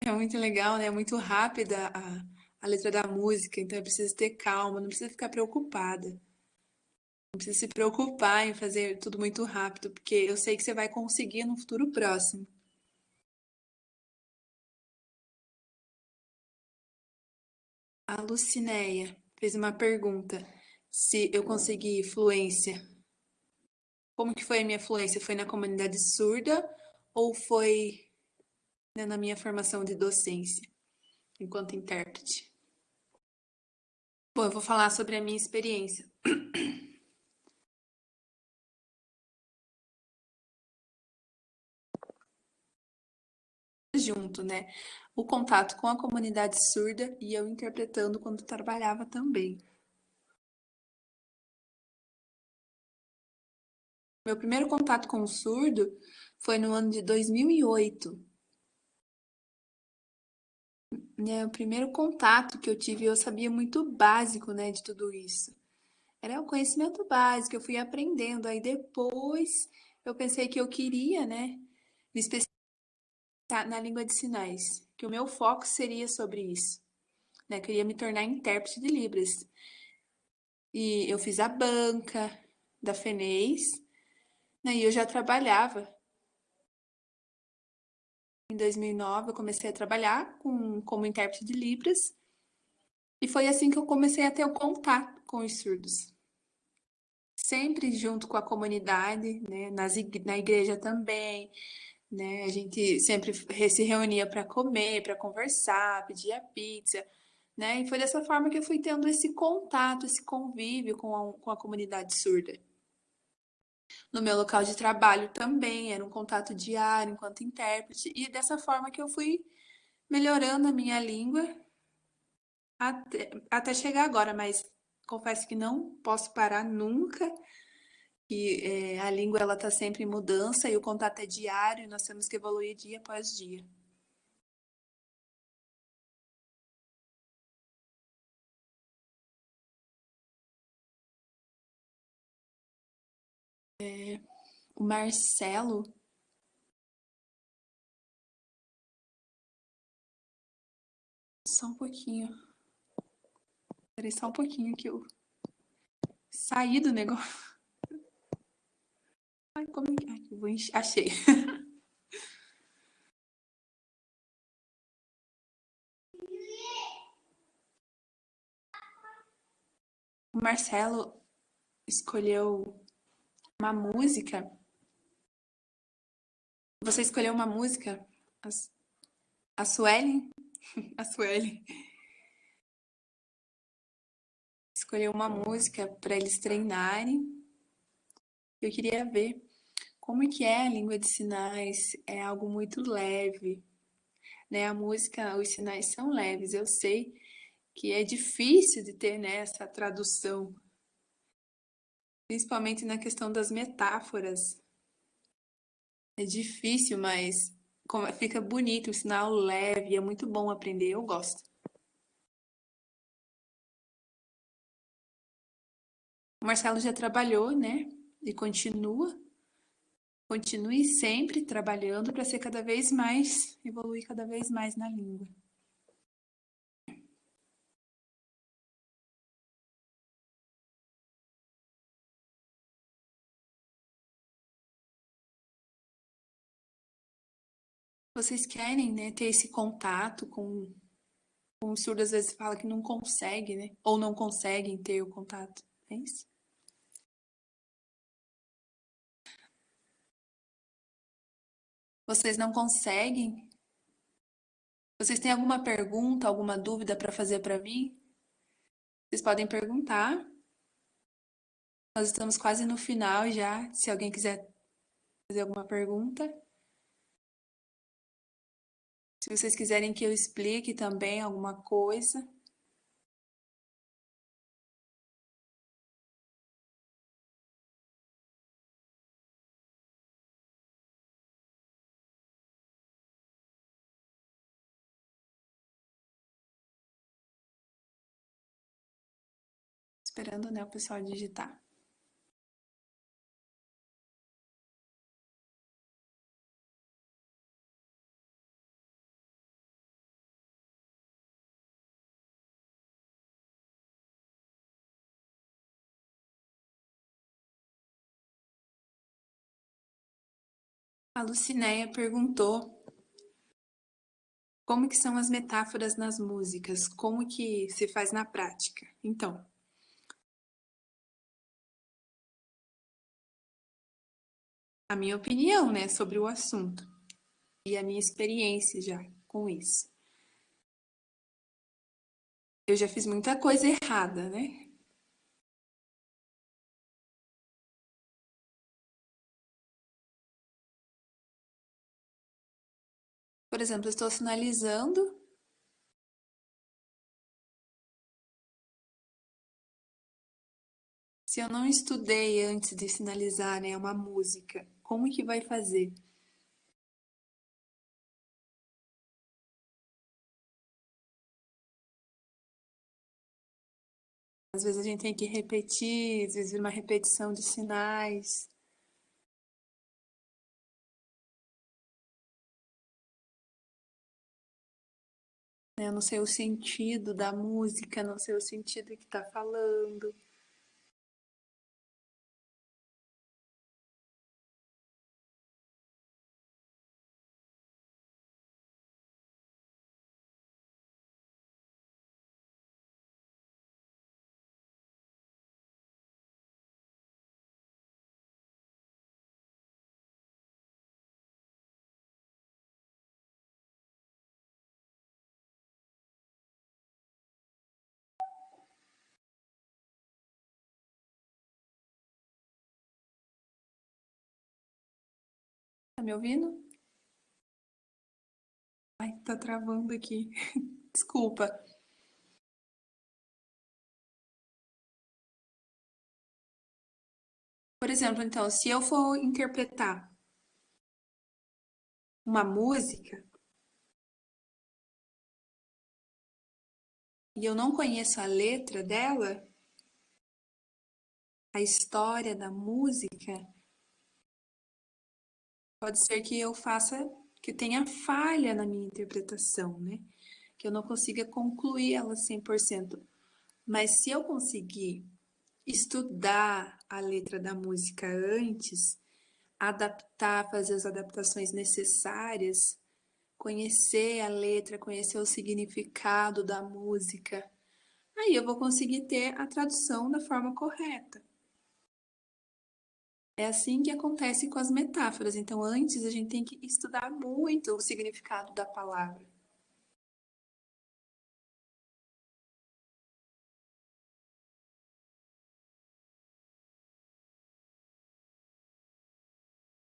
É muito legal, né? É muito rápida a, a letra da música, então é preciso ter calma, não precisa ficar preocupada. Não precisa se preocupar em fazer tudo muito rápido, porque eu sei que você vai conseguir no futuro próximo. A Lucinéia fez uma pergunta se eu consegui fluência. Como que foi a minha fluência? Foi na comunidade surda ou foi né, na minha formação de docência, enquanto intérprete? Bom, eu vou falar sobre a minha experiência. Junto, né? O contato com a comunidade surda e eu interpretando quando trabalhava também. Meu primeiro contato com o surdo foi no ano de 2008. É, o primeiro contato que eu tive, eu sabia muito básico, né, de tudo isso. Era o conhecimento básico, eu fui aprendendo. Aí depois eu pensei que eu queria, né, me especializar na língua de sinais, que o meu foco seria sobre isso. Né, eu queria me tornar intérprete de Libras. E eu fiz a banca da FENEIS, e eu já trabalhava. Em 2009, eu comecei a trabalhar com, como intérprete de Libras. E foi assim que eu comecei a ter o contato com os surdos. Sempre junto com a comunidade, né? Nas, na igreja também. Né? A gente sempre se reunia para comer, para conversar, pedia pizza. Né? E foi dessa forma que eu fui tendo esse contato, esse convívio com a, com a comunidade surda. No meu local de trabalho também, era um contato diário enquanto intérprete, e dessa forma que eu fui melhorando a minha língua até, até chegar agora, mas confesso que não posso parar nunca. E é, a língua ela está sempre em mudança e o contato é diário, nós temos que evoluir dia após dia. É, o Marcelo Só um pouquinho. Peraí, só um pouquinho que eu saí do negócio. Ai, como é que. Ai, eu vou encher. Achei. O Marcelo escolheu uma música. Você escolheu uma música? A Suelen a Sueli escolheu uma música para eles treinarem. Eu queria ver como é que é a língua de sinais. É algo muito leve, né? A música, os sinais são leves. Eu sei que é difícil de ter né, essa tradução, principalmente na questão das metáforas. É difícil, mas fica bonito, o sinal leve, é muito bom aprender, eu gosto. O Marcelo já trabalhou, né? E continua. Continue sempre trabalhando para ser cada vez mais, evoluir cada vez mais na língua. Vocês querem, né, ter esse contato com, com o surdo, às vezes fala que não consegue, né? Ou não conseguem ter o contato. É isso? Vocês não conseguem? Vocês têm alguma pergunta, alguma dúvida para fazer para mim? Vocês podem perguntar. Nós estamos quase no final já. Se alguém quiser fazer alguma pergunta. Se vocês quiserem que eu explique também alguma coisa. Esperando né, o pessoal digitar. A Lucinéia perguntou como que são as metáforas nas músicas, como que se faz na prática. Então, a minha opinião, né, sobre o assunto e a minha experiência já com isso. Eu já fiz muita coisa errada, né? Por exemplo, estou sinalizando Se eu não estudei antes de sinalizar né, uma música, como que vai fazer? Às vezes a gente tem que repetir, às vezes uma repetição de sinais. Né? Eu não sei o sentido da música, não sei o sentido que está falando. Tá me ouvindo? Ai, tá travando aqui. Desculpa. Por exemplo, então, se eu for interpretar uma música e eu não conheço a letra dela, a história da música, pode ser que eu faça, que tenha falha na minha interpretação, né? Que eu não consiga concluir ela 100%. Mas se eu conseguir estudar a letra da música antes, adaptar, fazer as adaptações necessárias, conhecer a letra, conhecer o significado da música, aí eu vou conseguir ter a tradução da forma correta. É assim que acontece com as metáforas. Então, antes a gente tem que estudar muito o significado da palavra.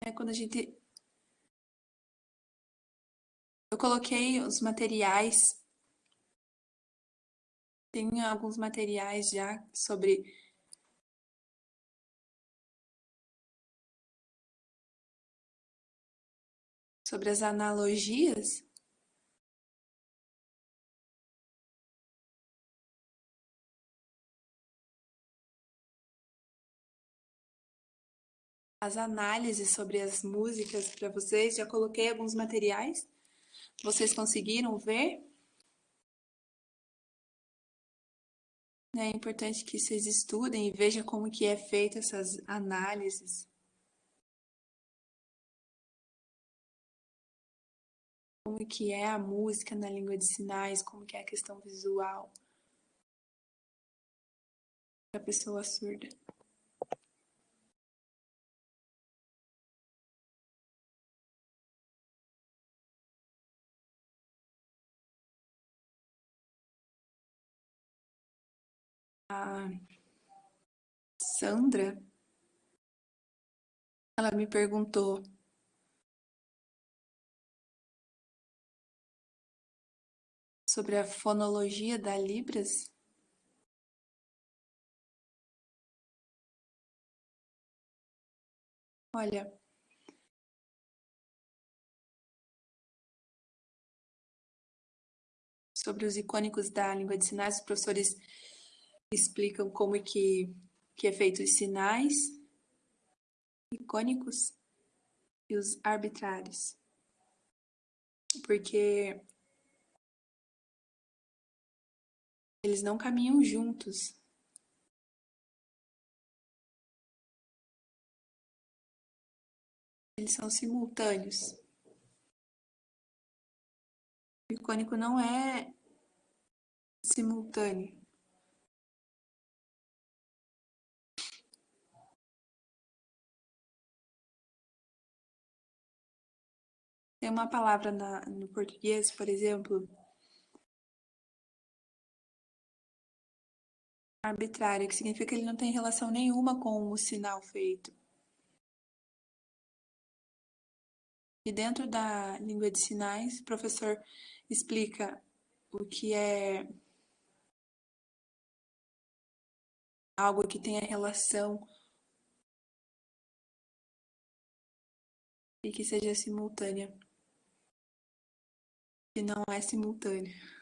É quando a gente. Eu coloquei os materiais. Tem alguns materiais já sobre. Sobre as analogias. as análises sobre as músicas para vocês. Já coloquei alguns materiais. Vocês conseguiram ver? É importante que vocês estudem e vejam como que é feita essas análises. Como que é a música na língua de sinais, como que é a questão visual a pessoa surda. a Sandra, ela me perguntou sobre a fonologia da Libras. Olha, sobre os icônicos da língua de sinais, os professores explicam como é que, que é feito os sinais icônicos e os arbitrários. Porque eles não caminham juntos. Eles são simultâneos. O icônico não é simultâneo. Tem uma palavra na, no português, por exemplo, arbitrário, que significa que ele não tem relação nenhuma com o sinal feito. E dentro da língua de sinais, o professor explica o que é algo que tenha relação e que seja simultânea que não é simultâneo.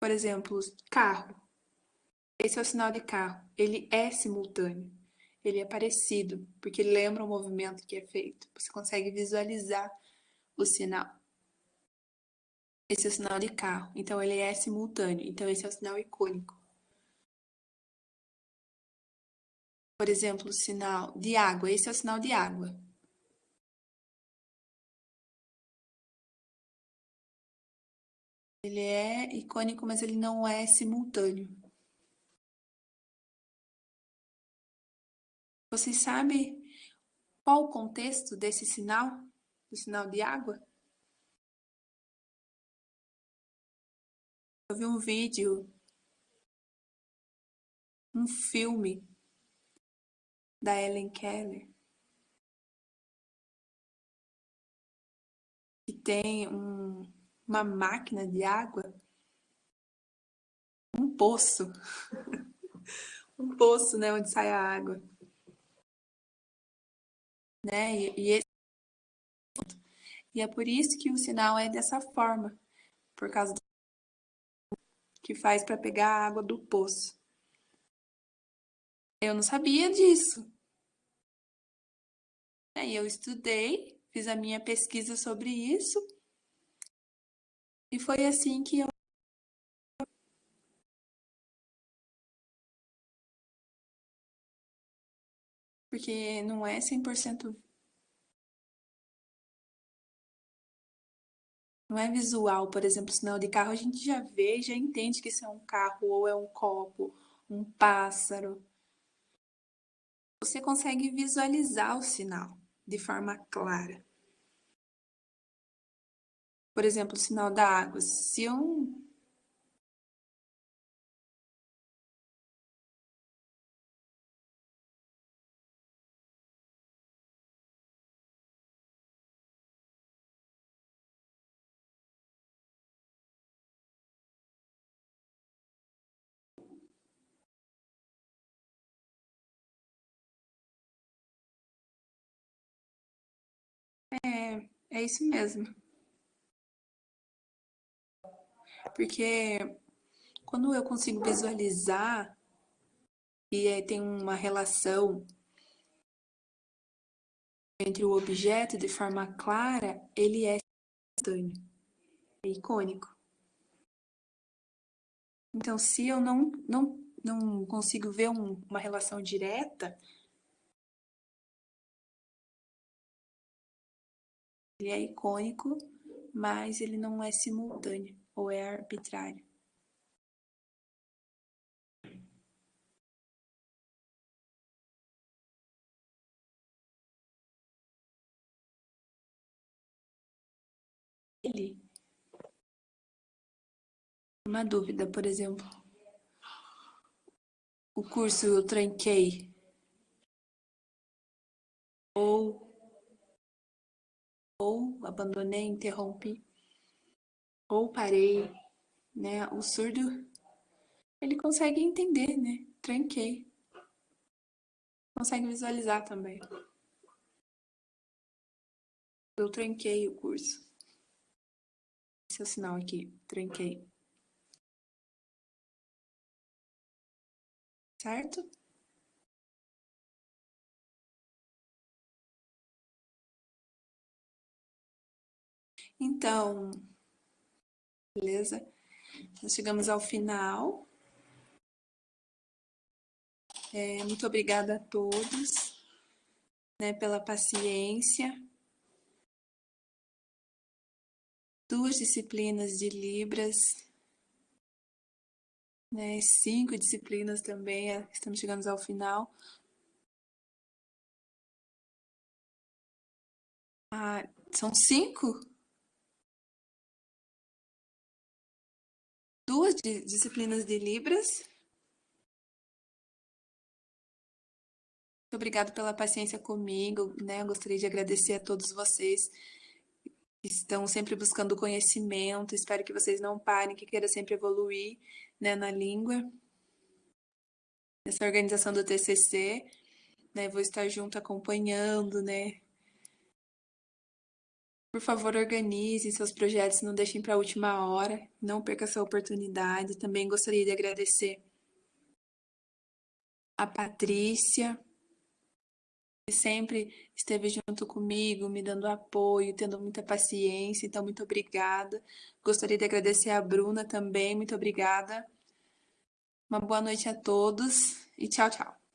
Por exemplo, carro. Esse é o sinal de carro. Ele é simultâneo. Ele é parecido, porque lembra o movimento que é feito. Você consegue visualizar o sinal. Esse é o sinal de carro. Então, ele é simultâneo. Então, esse é o sinal icônico. Por exemplo, o sinal de água. Esse é o sinal de água. Ele é icônico, mas ele não é simultâneo. Vocês sabem qual o contexto desse sinal? Do sinal de água? Eu vi um vídeo, um filme da Ellen Keller, que tem um, uma máquina de água, um poço, um poço, né, onde sai a água. Né? E, e, e é por isso que o sinal é dessa forma, por causa do que faz para pegar a água do poço. Eu não sabia disso. Aí eu estudei, fiz a minha pesquisa sobre isso, e foi assim que eu porque não é 100% não é visual, por exemplo, sinal de carro, a gente já vê, já entende que isso é um carro ou é um copo, um pássaro. Você consegue visualizar o sinal de forma clara. Por exemplo, o sinal da água. Se eu É, é isso mesmo. Porque quando eu consigo visualizar e tem uma relação entre o objeto de forma clara, ele é instantâneo, é icônico. Então, se eu não, não, não consigo ver um, uma relação direta, Ele é icônico, mas ele não é simultâneo ou é arbitrário. Ele. Uma dúvida, por exemplo. O curso eu tranquei. Ou ou abandonei, interrompi, ou parei, né? O surdo, ele consegue entender, né? Tranquei. Consegue visualizar também. Eu tranquei o curso. Esse é o sinal aqui, tranquei. Certo? Então, beleza? Nós chegamos ao final. É, muito obrigada a todos né, pela paciência. Duas disciplinas de Libras, né, cinco disciplinas também, é, estamos chegando ao final. Ah, são cinco? Duas disciplinas de Libras. Muito obrigado pela paciência comigo, né? Eu gostaria de agradecer a todos vocês que estão sempre buscando conhecimento. Espero que vocês não parem, que queiram sempre evoluir né, na língua. Nessa organização do TCC, né? Vou estar junto acompanhando, né? Por favor, organize seus projetos, não deixem para a última hora, não perca essa oportunidade. Também gostaria de agradecer a Patrícia, que sempre esteve junto comigo, me dando apoio, tendo muita paciência, então muito obrigada. Gostaria de agradecer a Bruna também, muito obrigada. Uma boa noite a todos e tchau, tchau.